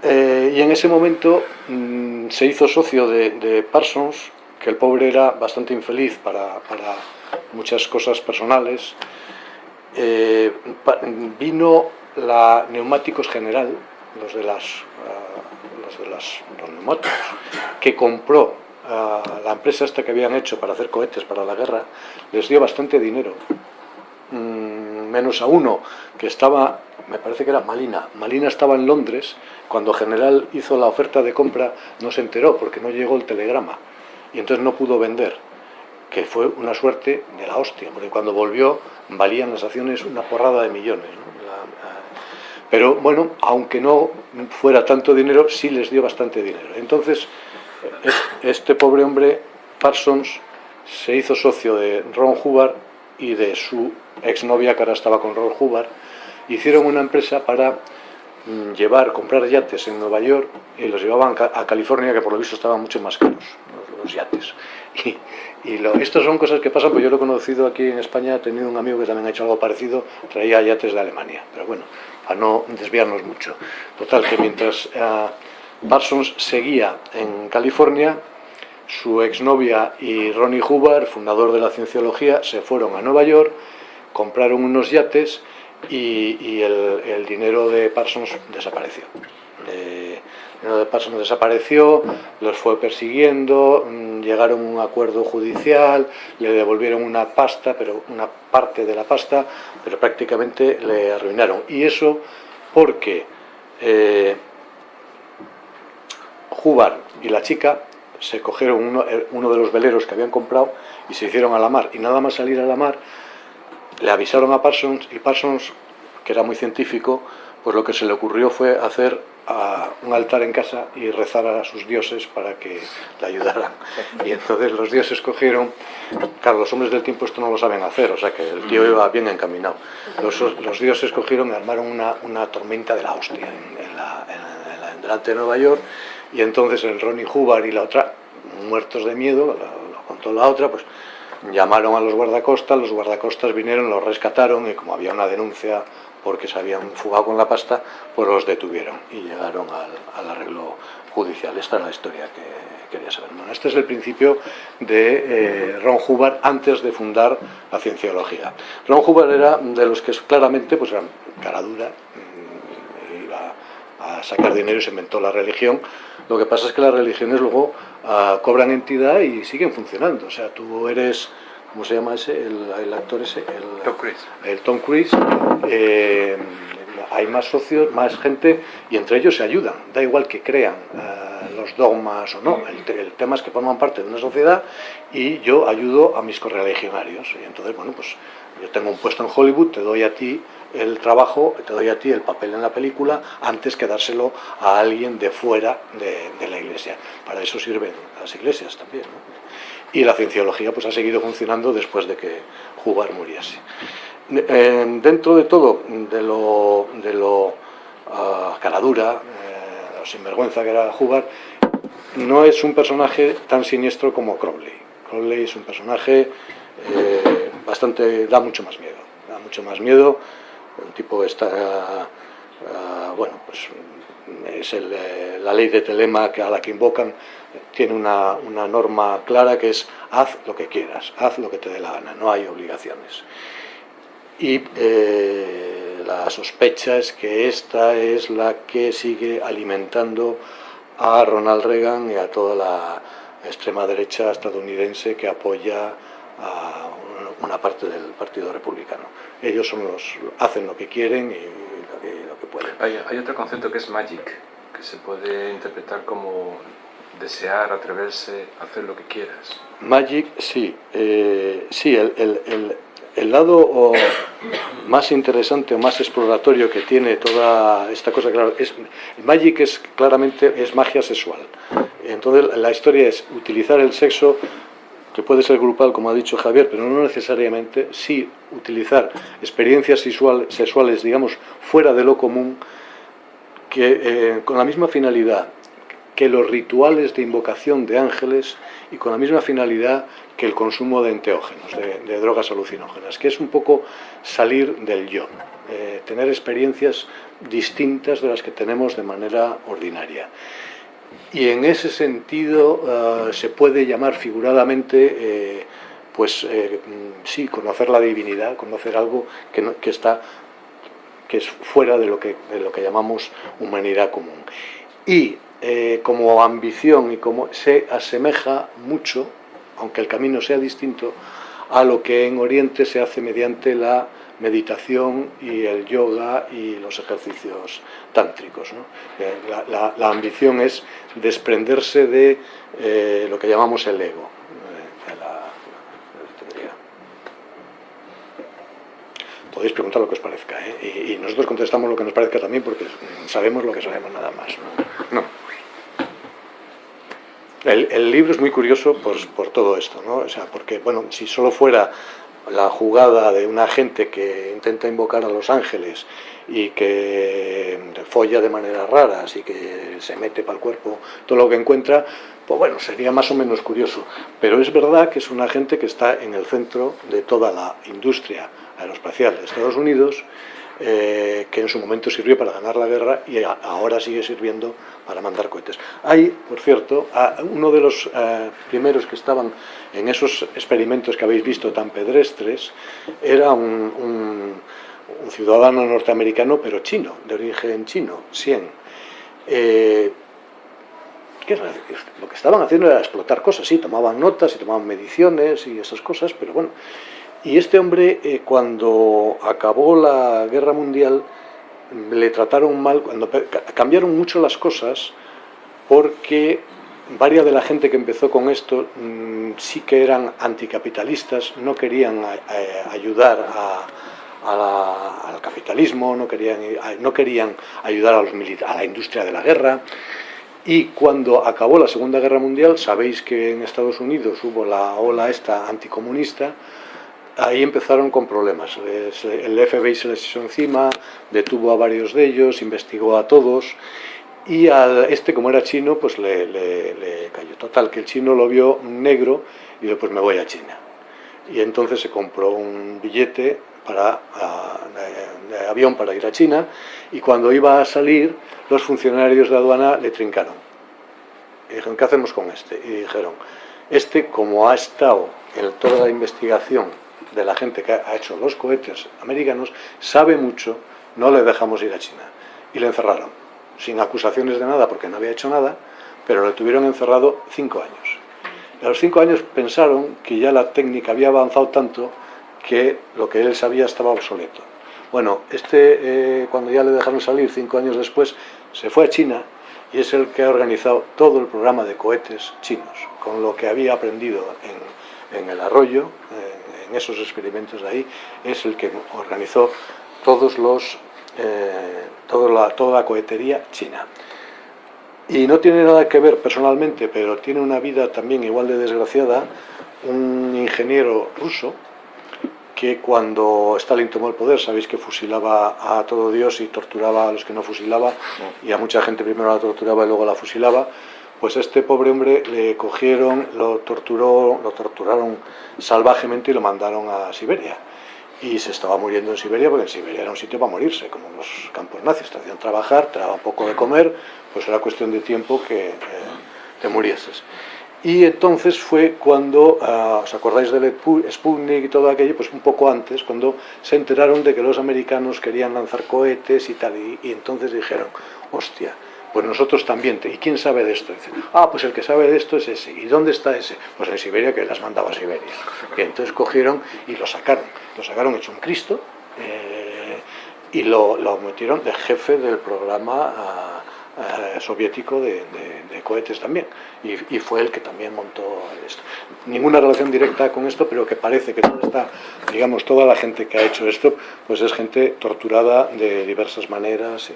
S2: Eh, y en ese momento mmm, se hizo socio de, de, Parsons, que el pobre era bastante infeliz para, para muchas cosas personales. Eh, vino la Neumáticos General, los de las, de las, los que compró a la empresa esta que habían hecho para hacer cohetes para la guerra, les dio bastante dinero. Mm, menos a uno que estaba, me parece que era Malina. Malina estaba en Londres, cuando General hizo la oferta de compra no se enteró porque no llegó el telegrama y entonces no pudo vender, que fue una suerte de la hostia, porque cuando volvió valían las acciones una porrada de millones. Pero bueno, aunque no fuera tanto dinero, sí les dio bastante dinero. Entonces, este pobre hombre, Parsons, se hizo socio de Ron Hubbard y de su exnovia, que ahora estaba con Ron Hubbard, hicieron una empresa para mm, llevar, comprar yates en Nueva York y los llevaban a California, que por lo visto estaban mucho más caros, los, yates. Y, estas son cosas que pasan, pues yo lo he conocido aquí en España, he tenido un amigo que también ha hecho algo parecido, traía yates de Alemania, pero bueno, no desviarnos mucho. Total, que mientras uh, Parsons seguía en California, su exnovia y Ronnie Hubbard, fundador de la cienciología, se fueron a Nueva York, compraron unos yates y, el, dinero de Parsons desapareció. Eh, de Parsons desapareció, los fue persiguiendo, mm, llegaron a un acuerdo judicial, le devolvieron una pasta, pero una parte de la pasta, pero prácticamente le arruinaron. Y eso porque eh, Hubbard y la chica se cogieron eh, uno de los veleros que habían comprado y se hicieron a la mar. Y nada más salir a la mar, le avisaron a Parsons y Parsons, que era muy científico, pues lo que se le ocurrió fue hacer un altar en casa y rezar a sus dioses para que le ayudaran. Y entonces los dioses cogieron, claro, los hombres del tiempo esto no lo saben hacer, o sea que el tío iba bien encaminado. Los, los dioses cogieron y armaron una, tormenta de la hostia en, la, en, de Nueva York y entonces el Ronnie Hubbard y la otra, muertos de miedo, lo, lo contó la otra, pues llamaron a los guardacostas, los guardacostas vinieron, los rescataron y como había una denuncia porque se habían fugado con la pasta, pues los detuvieron y llegaron al, arreglo judicial. Esta es la historia que quería saber. Este es el principio de eh, Ron Hubbard antes de fundar la cienciología. Ron Hubbard era de los que claramente pues, eran cara dura, mm, iba a sacar dinero y se inventó la religión. Lo que pasa es que las religiones luego ah, cobran entidad y siguen funcionando. O sea, tú eres ¿cómo se llama ese? El, actor ese, el
S1: Tom Cruise.
S2: El Tom Cruise eh, hay más socios, más gente y entre ellos se ayudan. Da igual que crean eh, los dogmas o no, el, tema es que forman parte de una sociedad y yo ayudo a mis correligionarios. Y entonces, bueno, pues yo tengo un puesto en Hollywood, te doy a ti el trabajo, te doy a ti el papel en la película antes que dárselo a alguien de fuera de, la iglesia. Para eso sirven las iglesias también. Y la cienciología pues, ha seguido funcionando después de que Jugar muriese. Eh, dentro de todo, de lo, de lo ah, caradura, eh, sinvergüenza que era jugar, no es un personaje tan siniestro como Crowley. Crowley es un personaje eh, bastante, da mucho más miedo, da mucho más miedo, un tipo está, ah, bueno, pues es la ley de telema a la que invocan, tiene una, una norma clara que es haz lo que quieras, haz lo que te dé la gana, no hay obligaciones y eh, la sospecha es que esta es la que sigue alimentando a Ronald Reagan y a toda la extrema derecha estadounidense que apoya a una parte del Partido Republicano. Ellos son los, hacen lo que quieren y lo que, pueden.
S1: Hay, otro concepto que es magic, que se puede interpretar como desear, atreverse, hacer lo que quieras.
S2: Magic, sí. Eh, sí, el lado más interesante o más exploratorio que tiene toda esta cosa, claro, es, Magic es claramente es magia sexual. Entonces la historia es utilizar el sexo, que puede ser grupal, como ha dicho Javier, pero no necesariamente, sí utilizar experiencias sexuales, digamos, fuera de lo común, que eh, con la misma finalidad que los rituales de invocación de ángeles y con la misma finalidad que el consumo de enteógenos, de, drogas alucinógenas, que es un poco salir del yo, eh, tener experiencias distintas de las que tenemos de manera ordinaria. Y en ese sentido eh, se puede llamar figuradamente, eh, pues sí, conocer la divinidad, conocer algo que, que, está, que es fuera de lo que, de lo que llamamos humanidad común. Y eh, como ambición y como se asemeja mucho, aunque el camino sea distinto, a lo que en Oriente se hace mediante la meditación y el yoga y los ejercicios tántricos. Eh, la, ambición es desprenderse de eh, lo que llamamos el ego. Podéis preguntar lo que os parezca, y, nosotros contestamos lo que nos parezca también porque sabemos lo que sabemos nada más. no. El, libro es muy curioso por, todo esto, ¿no? O sea, porque, bueno, si solo fuera la jugada de una gente que intenta invocar a los ángeles y que folla de maneras raras y que se mete para el cuerpo todo lo que encuentra, pues bueno, sería más o menos curioso. Pero es verdad que es una gente que está en el centro de toda la industria aeroespacial de Estados Unidos eh, que en su momento sirvió para ganar la guerra y ahora sigue sirviendo para mandar cohetes. Hay, por cierto, uno de los eh, primeros que estaban en esos experimentos que habéis visto tan pedestres, era un, ciudadano norteamericano, pero chino, de origen chino, Xian. Eh, lo que estaban haciendo era explotar cosas, sí, tomaban notas y tomaban mediciones y esas cosas, pero bueno, y este hombre, eh, cuando acabó la guerra mundial, le trataron mal, cuando cambiaron mucho las cosas, porque varias de la gente que empezó con esto mm, sí que eran anticapitalistas, no querían eh, ayudar al capitalismo, no querían, no querían ayudar a, los a la industria de la guerra. Y cuando acabó la Segunda Guerra Mundial, sabéis que en Estados Unidos hubo la ola esta anticomunista, ahí empezaron con problemas. El FBI se les hizo encima, detuvo a varios de ellos, investigó a todos y a este, como era chino, pues le, cayó. Total, que el chino lo vio negro y dijo, pues me voy a China. Y entonces se compró un billete para, de, avión para ir a China y cuando iba a salir, los funcionarios de aduana le trincaron. Y dijeron, ¿qué hacemos con este? Y dijeron, este como ha estado en toda la investigación de la gente que ha hecho los cohetes americanos, sabe mucho, no le dejamos ir a China. Y le encerraron, sin acusaciones de nada, porque no había hecho nada, pero le tuvieron encerrado cinco años. a los cinco años pensaron que ya la técnica había avanzado tanto que lo que él sabía estaba obsoleto. Bueno, este, eh, cuando ya le dejaron salir cinco años después, se fue a China y es el que ha organizado todo el programa de cohetes chinos, con lo que había aprendido en, el arroyo, en, esos experimentos de ahí, es el que organizó todos los, eh, toda, la, toda cohetería china. Y no tiene nada que ver personalmente, pero tiene una vida también igual de desgraciada, un ingeniero ruso, que cuando Stalin tomó el poder, sabéis que fusilaba a todo Dios y torturaba a los que no fusilaba, y a mucha gente primero la torturaba y luego la fusilaba, pues este pobre hombre le cogieron, lo, torturó, lo torturaron salvajemente y lo mandaron a Siberia. Y se estaba muriendo en Siberia, porque en Siberia era un sitio para morirse, como los campos nazis, te hacían trabajar, te daban poco de comer, pues era cuestión de tiempo que eh, te murieses. Y entonces fue cuando, ah, ¿os acordáis del Sputnik y todo aquello? Pues un poco antes, cuando se enteraron de que los americanos querían lanzar cohetes y tal, y, entonces dijeron, hostia, pues nosotros también, ¿y quién sabe de esto? Dicen, ah, pues el que sabe de esto es ese. ¿Y dónde está ese? Pues en Siberia, que las mandaba a Siberia. Que entonces cogieron y lo sacaron. Lo sacaron hecho un Cristo eh, y lo, lo, metieron de jefe del programa... Ah, eh, soviético de, cohetes también y, fue el que también montó esto. Ninguna relación directa con esto, pero que parece que toda esta, digamos, toda la gente que ha hecho esto, pues es gente torturada de diversas maneras.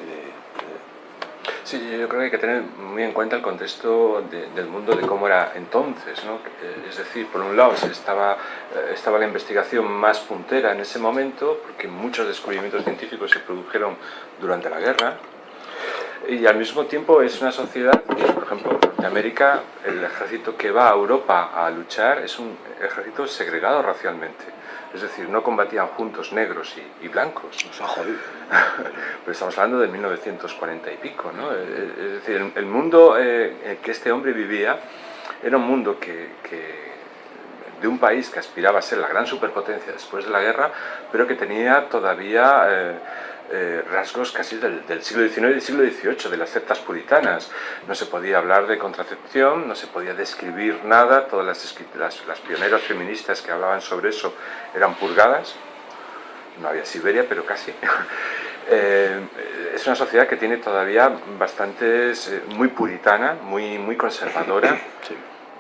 S1: Sí, yo creo que hay que tener muy en cuenta el contexto del mundo de cómo era entonces, ¿no? Es decir, por un lado estaba, eh, estaba la investigación más puntera en ese momento, porque muchos descubrimientos científicos se produjeron durante la guerra, y al mismo tiempo es una sociedad por ejemplo, en América, el ejército que va a Europa a luchar es un ejército segregado racialmente. Es decir, no combatían juntos negros y, blancos.
S2: Nos ha jodido.
S1: Pero estamos hablando de 1940 y pico, ¿no? Es decir, el, mundo eh, que este hombre vivía era un mundo que, de un país que aspiraba a ser la gran superpotencia después de la guerra, pero que tenía todavía... Eh, eh, rasgos casi del, siglo XIX y del siglo XVIII, de las sectas puritanas. No se podía hablar de contracepción, no se podía describir nada, todas las, las, pioneras feministas que hablaban sobre eso eran purgadas, no había Siberia, pero casi. Eh, es una sociedad que tiene todavía bastantes, eh, muy puritana, muy, muy conservadora,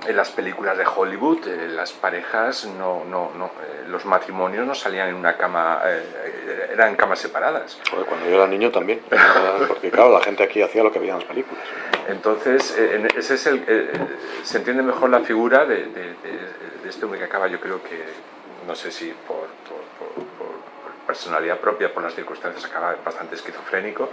S1: en las películas de Hollywood eh, las parejas, no, no, no eh, los matrimonios no salían en una cama, eh, eran camas separadas.
S2: cuando yo era niño también, porque claro, la gente aquí hacía lo que veía en las películas.
S1: Entonces, ese es el, se entiende mejor la figura de, de, este hombre que acaba, yo creo que, no sé si por, por, por personalidad propia, por las circunstancias, acaba bastante esquizofrénico,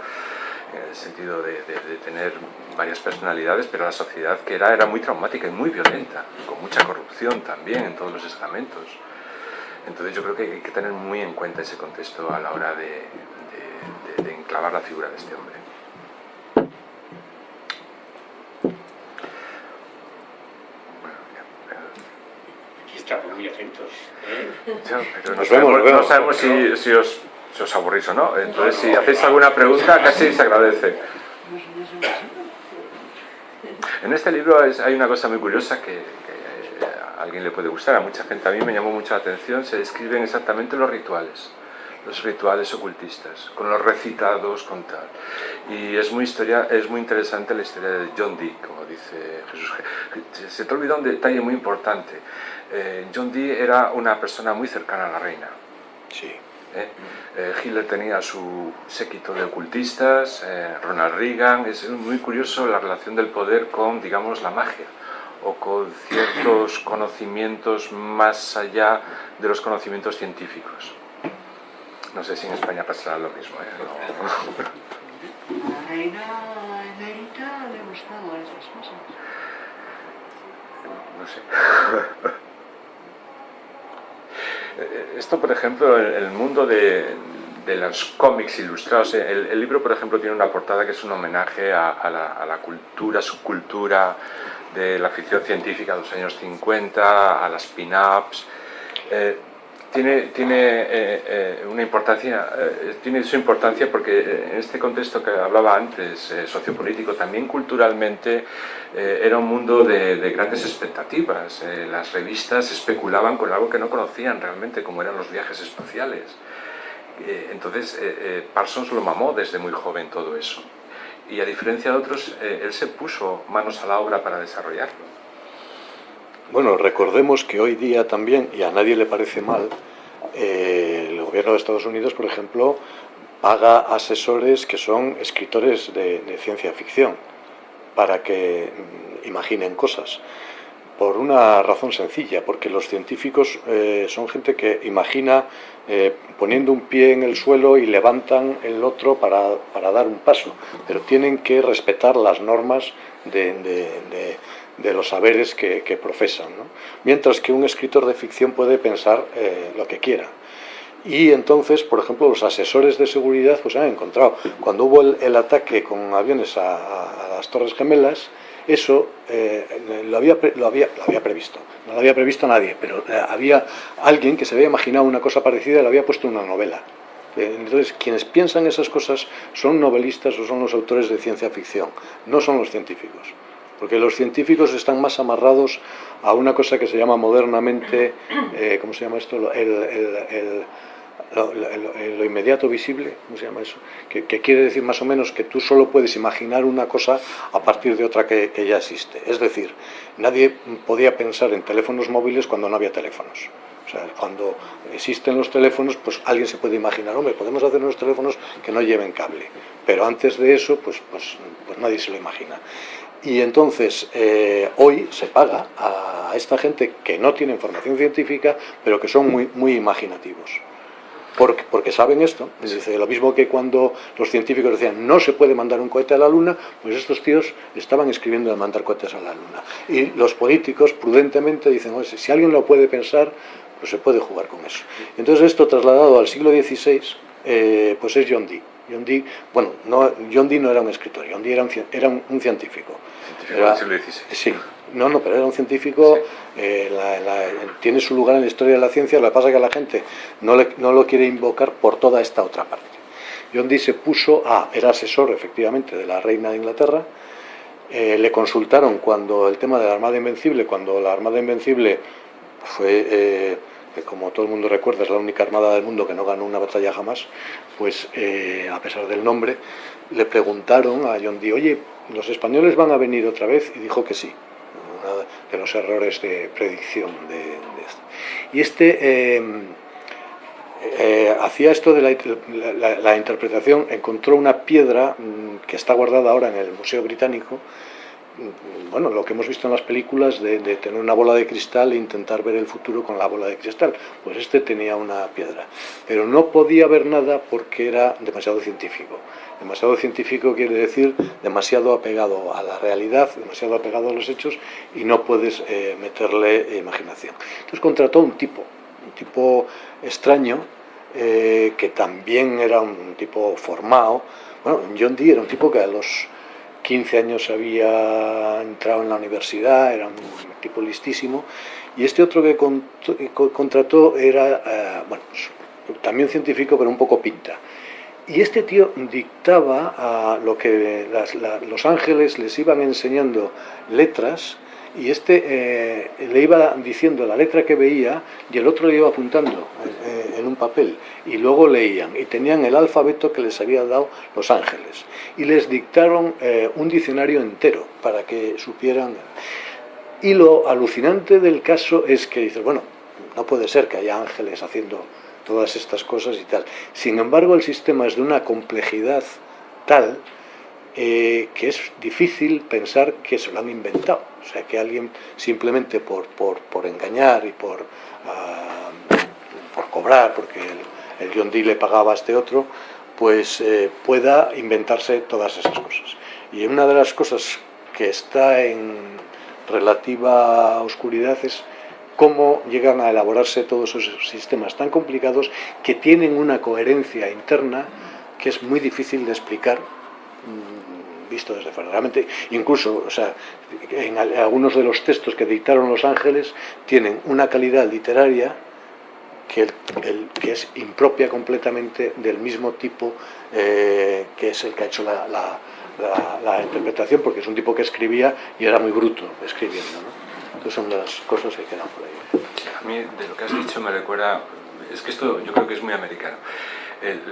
S1: en el sentido de, tener varias personalidades, pero la sociedad que era era muy traumática y muy violenta, con mucha corrupción también en todos los estamentos. Entonces yo creo que hay que tener muy en cuenta ese contexto a la hora de, enclavar la figura de este hombre.
S3: Aquí estamos muy atentos. ¿eh?
S1: pero no, sabemos, si os si os aburrís o no. Entonces, si hacéis alguna pregunta, casi se agradece. En este libro hay una cosa muy curiosa que, a alguien le puede gustar, a mucha gente, a mí me llamó mucho la atención, se describen exactamente los rituales, los rituales ocultistas, con los recitados, con tal. Y es muy, historia, es muy interesante la historia de John Dee, como dice Jesús. Se te olvidó un detalle muy importante. Eh, John Dee era una persona muy cercana a la reina.
S2: Sí.
S1: ¿Eh? Eh, Hitler tenía su séquito de ocultistas, eh, Ronald Reagan, es muy curioso la relación del poder con, digamos, la magia o con ciertos conocimientos más allá de los conocimientos científicos. No sé si en España pasará lo mismo.
S4: A la reina emérita le gustaban esas cosas.
S1: No sé. Eh, esto, por ejemplo, el, mundo de, los cómics ilustrados, eh, el, libro, por ejemplo, tiene una portada que es un homenaje a, la, cultura, subcultura de la ficción científica de los años 50, a las pin-ups. Eh, tiene, tiene eh, eh, una importancia, tiene su importancia porque en este contexto que hablaba antes, sociopolítico, también culturalmente era un mundo de, de grandes expectativas. las revistas especulaban con algo que no conocían realmente, como eran los viajes espaciales. entonces Parsons lo mamó desde muy joven todo eso y a diferencia de otros, eh, él se puso manos a la obra para desarrollarlo.
S2: Bueno, recordemos que hoy día también, y a nadie le parece mal, eh, el gobierno de Estados Unidos, por ejemplo, paga asesores que son escritores de, ciencia ficción para que mm, imaginen cosas. Por una razón sencilla, porque los científicos eh, son gente que imagina eh, poniendo un pie en el suelo y levantan el otro para, para dar un paso, pero tienen que respetar las normas de, de, los saberes que, profesan. Mientras que un escritor de ficción puede pensar eh, lo que quiera. Y entonces, por ejemplo, los asesores de seguridad pues han encontrado, cuando hubo el, ataque con aviones a, las Torres Gemelas, eso eh, lo, había, lo, había, lo, había, previsto, no lo había previsto nadie, pero eh, había alguien que se había imaginado una cosa parecida y le había puesto una novela. Entonces, quienes piensan esas cosas son novelistas o son los autores de ciencia ficción, no son los científicos. Porque los científicos están más amarrados a una cosa que se llama modernamente, ¿cómo se llama esto? el lo, inmediato visible, ¿cómo se llama eso? Que, quiere decir más o menos que tú solo puedes imaginar una cosa a partir de otra que, ya existe. Es decir, nadie podía pensar en teléfonos móviles cuando no había teléfonos. O sea, cuando existen los teléfonos, pues alguien se puede imaginar, hombre, podemos hacer unos teléfonos que no lleven cable. Pero antes de eso, pues, pues, pues nadie se lo imagina. Y entonces, eh, hoy se paga a esta gente que no tiene formación científica, pero que son muy, muy imaginativos porque, porque saben esto. Es decir, lo mismo que cuando los científicos decían no se puede mandar un cohete a la Luna, pues estos tíos estaban escribiendo de mandar cohetes a la Luna. Y los políticos prudentemente dicen, Oye, si alguien lo puede pensar, pues se puede jugar con eso. Entonces esto trasladado al siglo XVI, eh, pues es John Dee. John Dee, bueno, no, John Dee no era un escritor, John Dee era un, era un, científico.
S1: ¿Científico del siglo XVI?
S2: Sí, no, no, pero era un científico, eh, tiene su lugar en la historia de la ciencia, lo que pasa es que la gente no, no lo quiere invocar por toda esta otra parte. John Dee se puso a, era asesor efectivamente de la reina de Inglaterra, eh, le consultaron cuando el tema de la Armada Invencible, cuando la Armada Invencible fue, eh, como todo el mundo recuerda, es la única armada del mundo que no ganó una batalla jamás, pues a pesar del nombre, le preguntaron a John Dee, oye, ¿los españoles van a venir otra vez? Y dijo que sí de los errores de predicción de, esto. Y este em, eh, hacía esto de la, interpretación, encontró una piedra mm, que está guardada ahora en el Museo Británico, bueno, lo que hemos visto en las películas de, de, tener una bola de cristal e intentar ver el futuro con la bola de cristal. Pues este tenía una piedra, pero no podía ver nada porque era demasiado científico. Demasiado científico quiere decir demasiado apegado a la realidad, demasiado apegado a los hechos y no puedes eh, meterle imaginación. Entonces contrató un tipo, un tipo extraño, eh, que también era un tipo formado. Bueno, John Dee era un tipo que a los 15 años había entrado en la universidad, era un tipo listísimo, y este otro que contrató era, eh, bueno, también científico, pero un poco pinta. Y este tío dictaba a lo que los ángeles les iban enseñando letras y este eh, le iba diciendo la letra que veía y el otro le iba apuntando eh, en un papel y luego leían y tenían el alfabeto que les había dado los ángeles y les dictaron eh, un diccionario entero para que supieran y lo alucinante del caso es que dices bueno no puede ser que haya ángeles haciendo todas estas cosas y tal. Sin embargo, el sistema es de una complejidad tal eh, que es difícil pensar que se lo han inventado. O sea, que alguien simplemente por, por, por engañar y por, ah, por cobrar, porque el, el John Dee le pagaba a este otro, pues eh, pueda inventarse todas esas cosas. Y una de las cosas que está en relativa oscuridad es cómo llegan a elaborarse todos esos sistemas tan complicados que tienen una coherencia interna que es muy difícil de explicar visto desde fuera. Realmente, incluso, o sea, en algunos de los textos que dictaron los ángeles tienen una calidad literaria que, el, que es impropia completamente del mismo tipo eh, que es el que ha hecho la, la, interpretación, porque es un tipo que escribía y era muy bruto escribiendo. ¿no? Entonces son las cosas que quedan por ahí.
S1: A mí, de lo que has dicho, me recuerda, es que esto yo creo que es muy americano.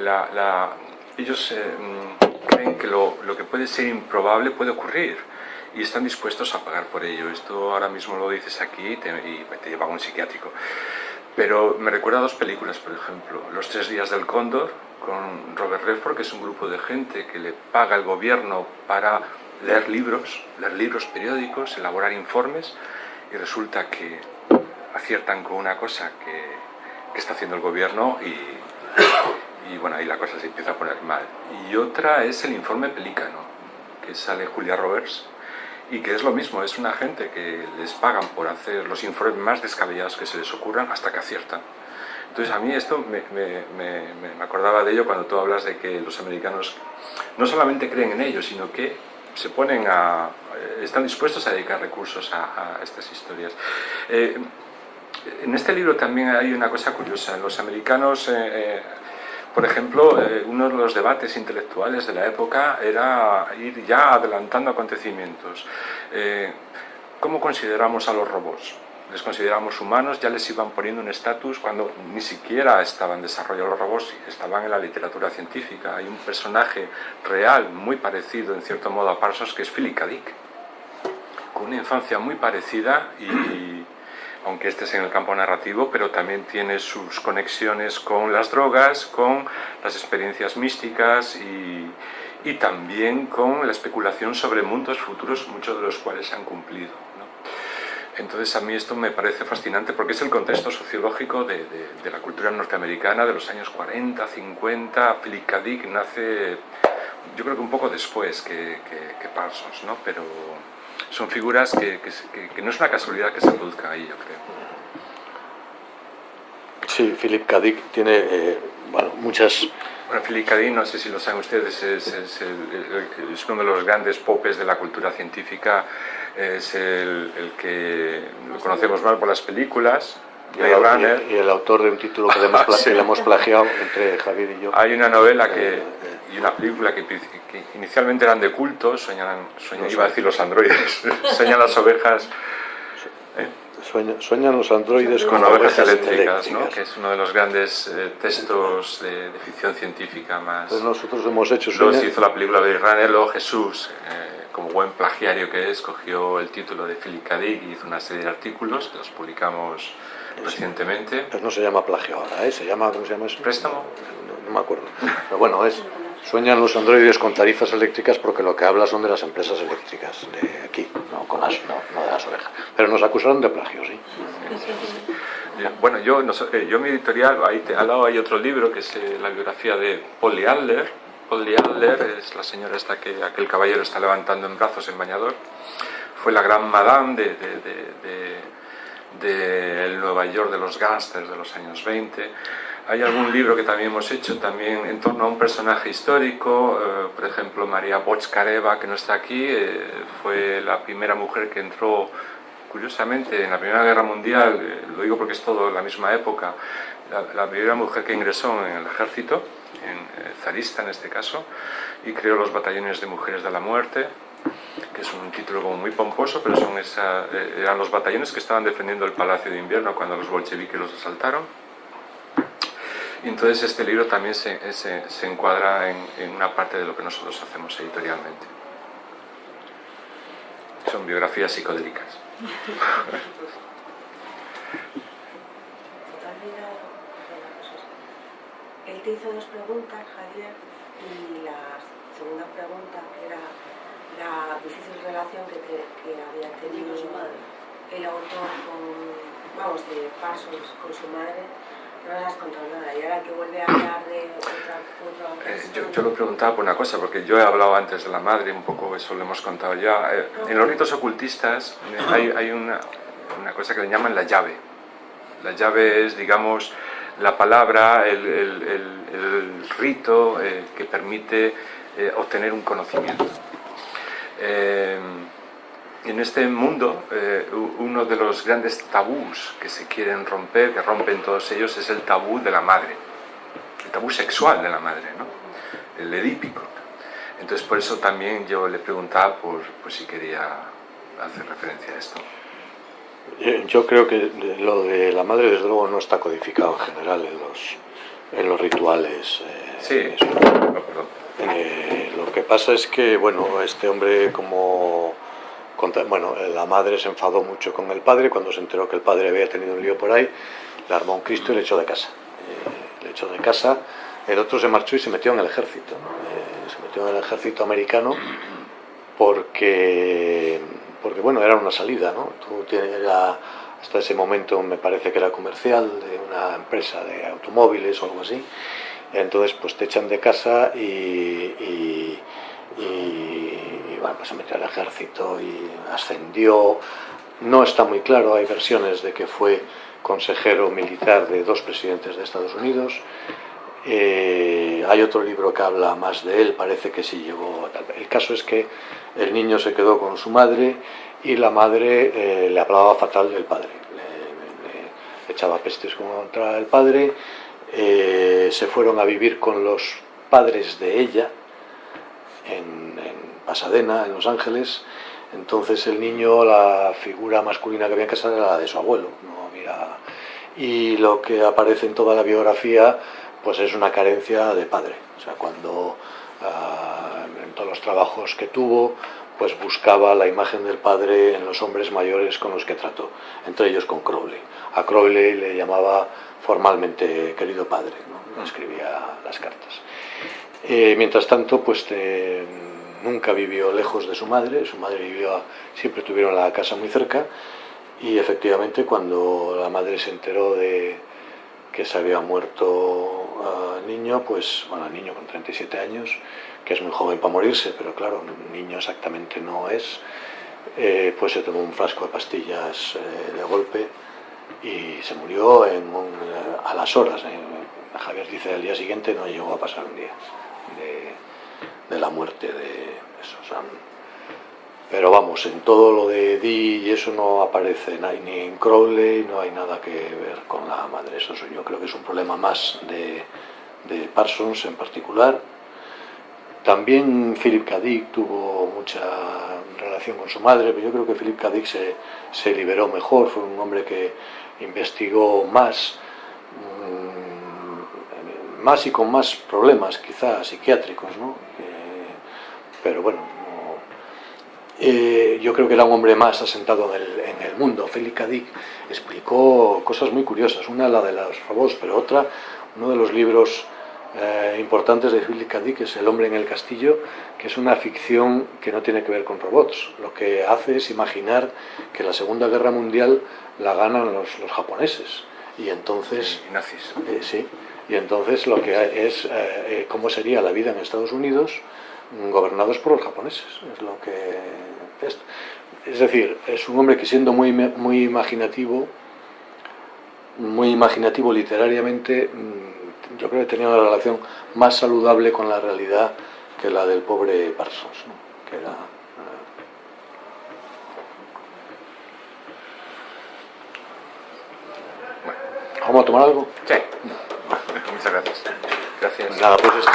S1: la, ellos eh, creen que lo, que puede ser improbable puede ocurrir y están dispuestos a pagar por ello. Esto ahora mismo lo dices aquí y te, y te lleva a un psiquiátrico. Pero me recuerda a dos películas, por ejemplo, Los tres días del cóndor, con Robert Redford, que es un grupo de gente que le paga el gobierno para leer libros, leer libros periódicos, elaborar informes, y resulta que aciertan con una cosa que está haciendo el gobierno y, y, bueno, ahí la cosa se empieza a poner mal. Y otra es el informe Pelícano, que sale Julia Roberts, y que es lo mismo, es una gente que les pagan por hacer los informes más descabellados que se les ocurran hasta que aciertan. Entonces a mí esto me, me, me, acordaba de ello cuando tú hablas de que los americanos no solamente creen en ello, sino que se ponen a, eh, están dispuestos a dedicar recursos a, a estas historias. Eh, en este libro también hay una cosa curiosa. Los americanos eh, eh por ejemplo, eh, uno de los debates intelectuales de la época era ir ya adelantando acontecimientos. Eh, ¿Cómo consideramos a los robots? les consideramos humanos, ya les iban poniendo un estatus cuando ni siquiera estaban en desarrollo los robots, estaban en la literatura científica. Hay un personaje real, muy parecido en cierto modo a Parsons, que es Philip K. Dick, con una infancia muy parecida y, aunque este es en el campo narrativo, pero también tiene sus conexiones con las drogas, con las experiencias místicas y, y también con la especulación sobre mundos futuros, muchos de los cuales se han cumplido. ¿no? Entonces a mí esto me parece fascinante porque es el contexto sociológico de, de, de la cultura norteamericana de los años 40, 50, Philip nace yo creo que un poco después que, que, que Parsons, ¿no? pero son figuras que, que, que, no es una casualidad que se produzca ahí, yo creo.
S2: Sí, Philip K. Dick tiene eh, bueno, muchas...
S1: Bueno, Philip K. Dick, no sé si lo saben ustedes, es, es, el, es, uno de los grandes popes de la cultura científica, es el, el que lo conocemos más por las películas,
S2: y el. Y, el, autor de un título que le hemos, sí. le hemos plagiado entre Javier y yo.
S1: Hay una novela que, eh, y una película que, que, inicialmente eran de culto, sueñan, sueñan iba a decir los androides, sueñan las ovejas.
S2: Eh, Sueña, sueñan los androides
S1: con, con ovejas eléctricas, eléctricas. ¿no? que es uno de los grandes eh, textos de, de, ficción científica más.
S2: Pues nosotros hemos hecho.
S1: Luego se hizo la película de luego Jesús, eh, como buen plagiario que es, cogió el título de Philip K. Dick y hizo una serie de artículos que los publicamos recientemente.
S2: Pues no se llama plagio ahora, ¿eh? se llama, ¿cómo se llama eso?
S1: Préstamo.
S2: No, no me acuerdo. Pero bueno, es Sueñan los androides con tarifas eléctricas porque lo que habla son de las empresas eléctricas de aquí, no, con las, no, no de las ovejas. Pero nos acusaron de plagio, sí.
S1: Bueno, yo, no, yo mi editorial, ahí te, al lado hay otro libro que es eh, la biografía de Polly Adler. Polly Adler es la señora esta que aquel caballero está levantando en brazos en bañador. Fue la gran madame de, de, de, de, de Nueva York de los gángsters de los años 20 hay algún libro que también hemos hecho también en torno a un personaje histórico, eh, por ejemplo María Bochkareva, que no está aquí, eh, fue la primera mujer que entró, curiosamente, en la Primera Guerra Mundial, eh, lo digo porque es todo la misma época, la, la, primera mujer que ingresó en el ejército, en zarista en este caso, y creó los batallones de mujeres de la muerte, que es un título como muy pomposo, pero son esa, eran los batallones que estaban defendiendo el Palacio de Invierno cuando los bolcheviques los asaltaron entonces este libro también se, se, se encuadra en, en, una parte de lo que nosotros hacemos editorialmente. Son biografías psicodélicas.
S5: Él te hizo dos preguntas, Javier, y la segunda pregunta, que era la difícil relación que, te, que había tenido el autor con, vamos, de Pasos con su madre, no nada. Y ahora que vuelve a hablar de otra, otra
S1: eh, yo, yo, lo preguntaba por una cosa, porque yo he hablado antes de la madre, un poco eso lo hemos contado ya. Eh, en los ritos ocultistas eh, hay, hay una, una, cosa que le llaman la llave. La llave es, digamos, la palabra, el, el, el, el rito eh, que permite eh, obtener un conocimiento. Eh, en este mundo, eh, uno de los grandes tabús que se quieren romper, que rompen todos ellos, es el tabú de la madre, el tabú sexual de la madre, ¿no? el edípico. Entonces por eso también yo le preguntaba por, si quería hacer referencia a esto.
S2: Yo creo que lo de la madre desde luego no está codificado en general en los, en los rituales.
S1: Eh, sí, perdón.
S2: Eh, lo que pasa es que, bueno, este hombre como... Bueno, la madre se enfadó mucho con el padre cuando se enteró que el padre había tenido un lío por ahí, le armó un Cristo y le echó de casa. Eh, le echó de casa, el otro se marchó y se metió en el ejército. Eh, se metió en el ejército americano porque, porque bueno, era una salida, ¿no? Tú era, hasta ese momento me parece que era comercial de una empresa de automóviles o algo así entonces pues te echan de casa y, bueno, pues se metió al ejército y ascendió, no está muy claro, hay versiones de que fue consejero militar de dos presidentes de Estados Unidos, eh, hay otro libro que habla más de él, parece que sí llegó. El caso es que el niño se quedó con su madre y la madre eh, le hablaba fatal del padre, le echaba pestes contra el padre eh, se fueron a vivir con los padres de ella Pasadena, en Los Ángeles. Entonces el niño, la figura masculina que había en casa era la de su abuelo. No había... Y lo que aparece en toda la biografía pues es una carencia de padre. O sea, cuando ah, en todos los trabajos que tuvo, pues buscaba la imagen del padre en los hombres mayores con los que trató, entre ellos con Crowley. A Crowley le llamaba formalmente querido padre, ¿no? escribía las cartas. Eh, mientras tanto, pues nunca vivió lejos de su madre, su madre vivió, siempre tuvieron la casa muy cerca y efectivamente cuando la madre se enteró de que se había muerto el niño, pues, bueno, niño con 37 años, que es muy joven para morirse, pero claro, niño exactamente no es, eh, pues se tomó un frasco de pastillas eh, de golpe y se murió a las horas. Eh. Javier dice al día siguiente no llegó a pasar un día de, la muerte de eso. pero vamos, en todo lo de Dee y eso no aparece ni en Crowley, no hay nada que ver con la madre. Eso yo creo que es un problema más de, de Parsons en particular. También Philip K. Tuvo mucha relación con su madre, pero yo creo que Philip K. Se, se liberó mejor, fue un hombre que investigó más, mm, más y con más problemas quizás psiquiátricos, ¿no? Eh, pero bueno, eh, yo creo que era un hombre más asentado en el, en el mundo. Félix Dick explicó cosas muy curiosas, una la de los robots, pero otra, uno de los libros eh, importantes de Philip K. Dick es El hombre en el castillo, que es una ficción que no tiene que ver con robots. Lo que hace es imaginar que la Segunda Guerra Mundial la ganan los, japoneses. Y entonces...
S1: nazis.
S2: Eh, sí. Y entonces lo que es eh, cómo sería la vida en Estados Unidos gobernados por los japoneses. Es lo que... Es, es decir, es un hombre que siendo muy, muy imaginativo, muy imaginativo literariamente, mm, yo creo que tenía una relación más saludable con la realidad que la del pobre Parsons, que era... Eh, ¿Vamos a tomar algo?
S1: Sí. Muchas gracias. Gracias.
S2: Nada, pues esto.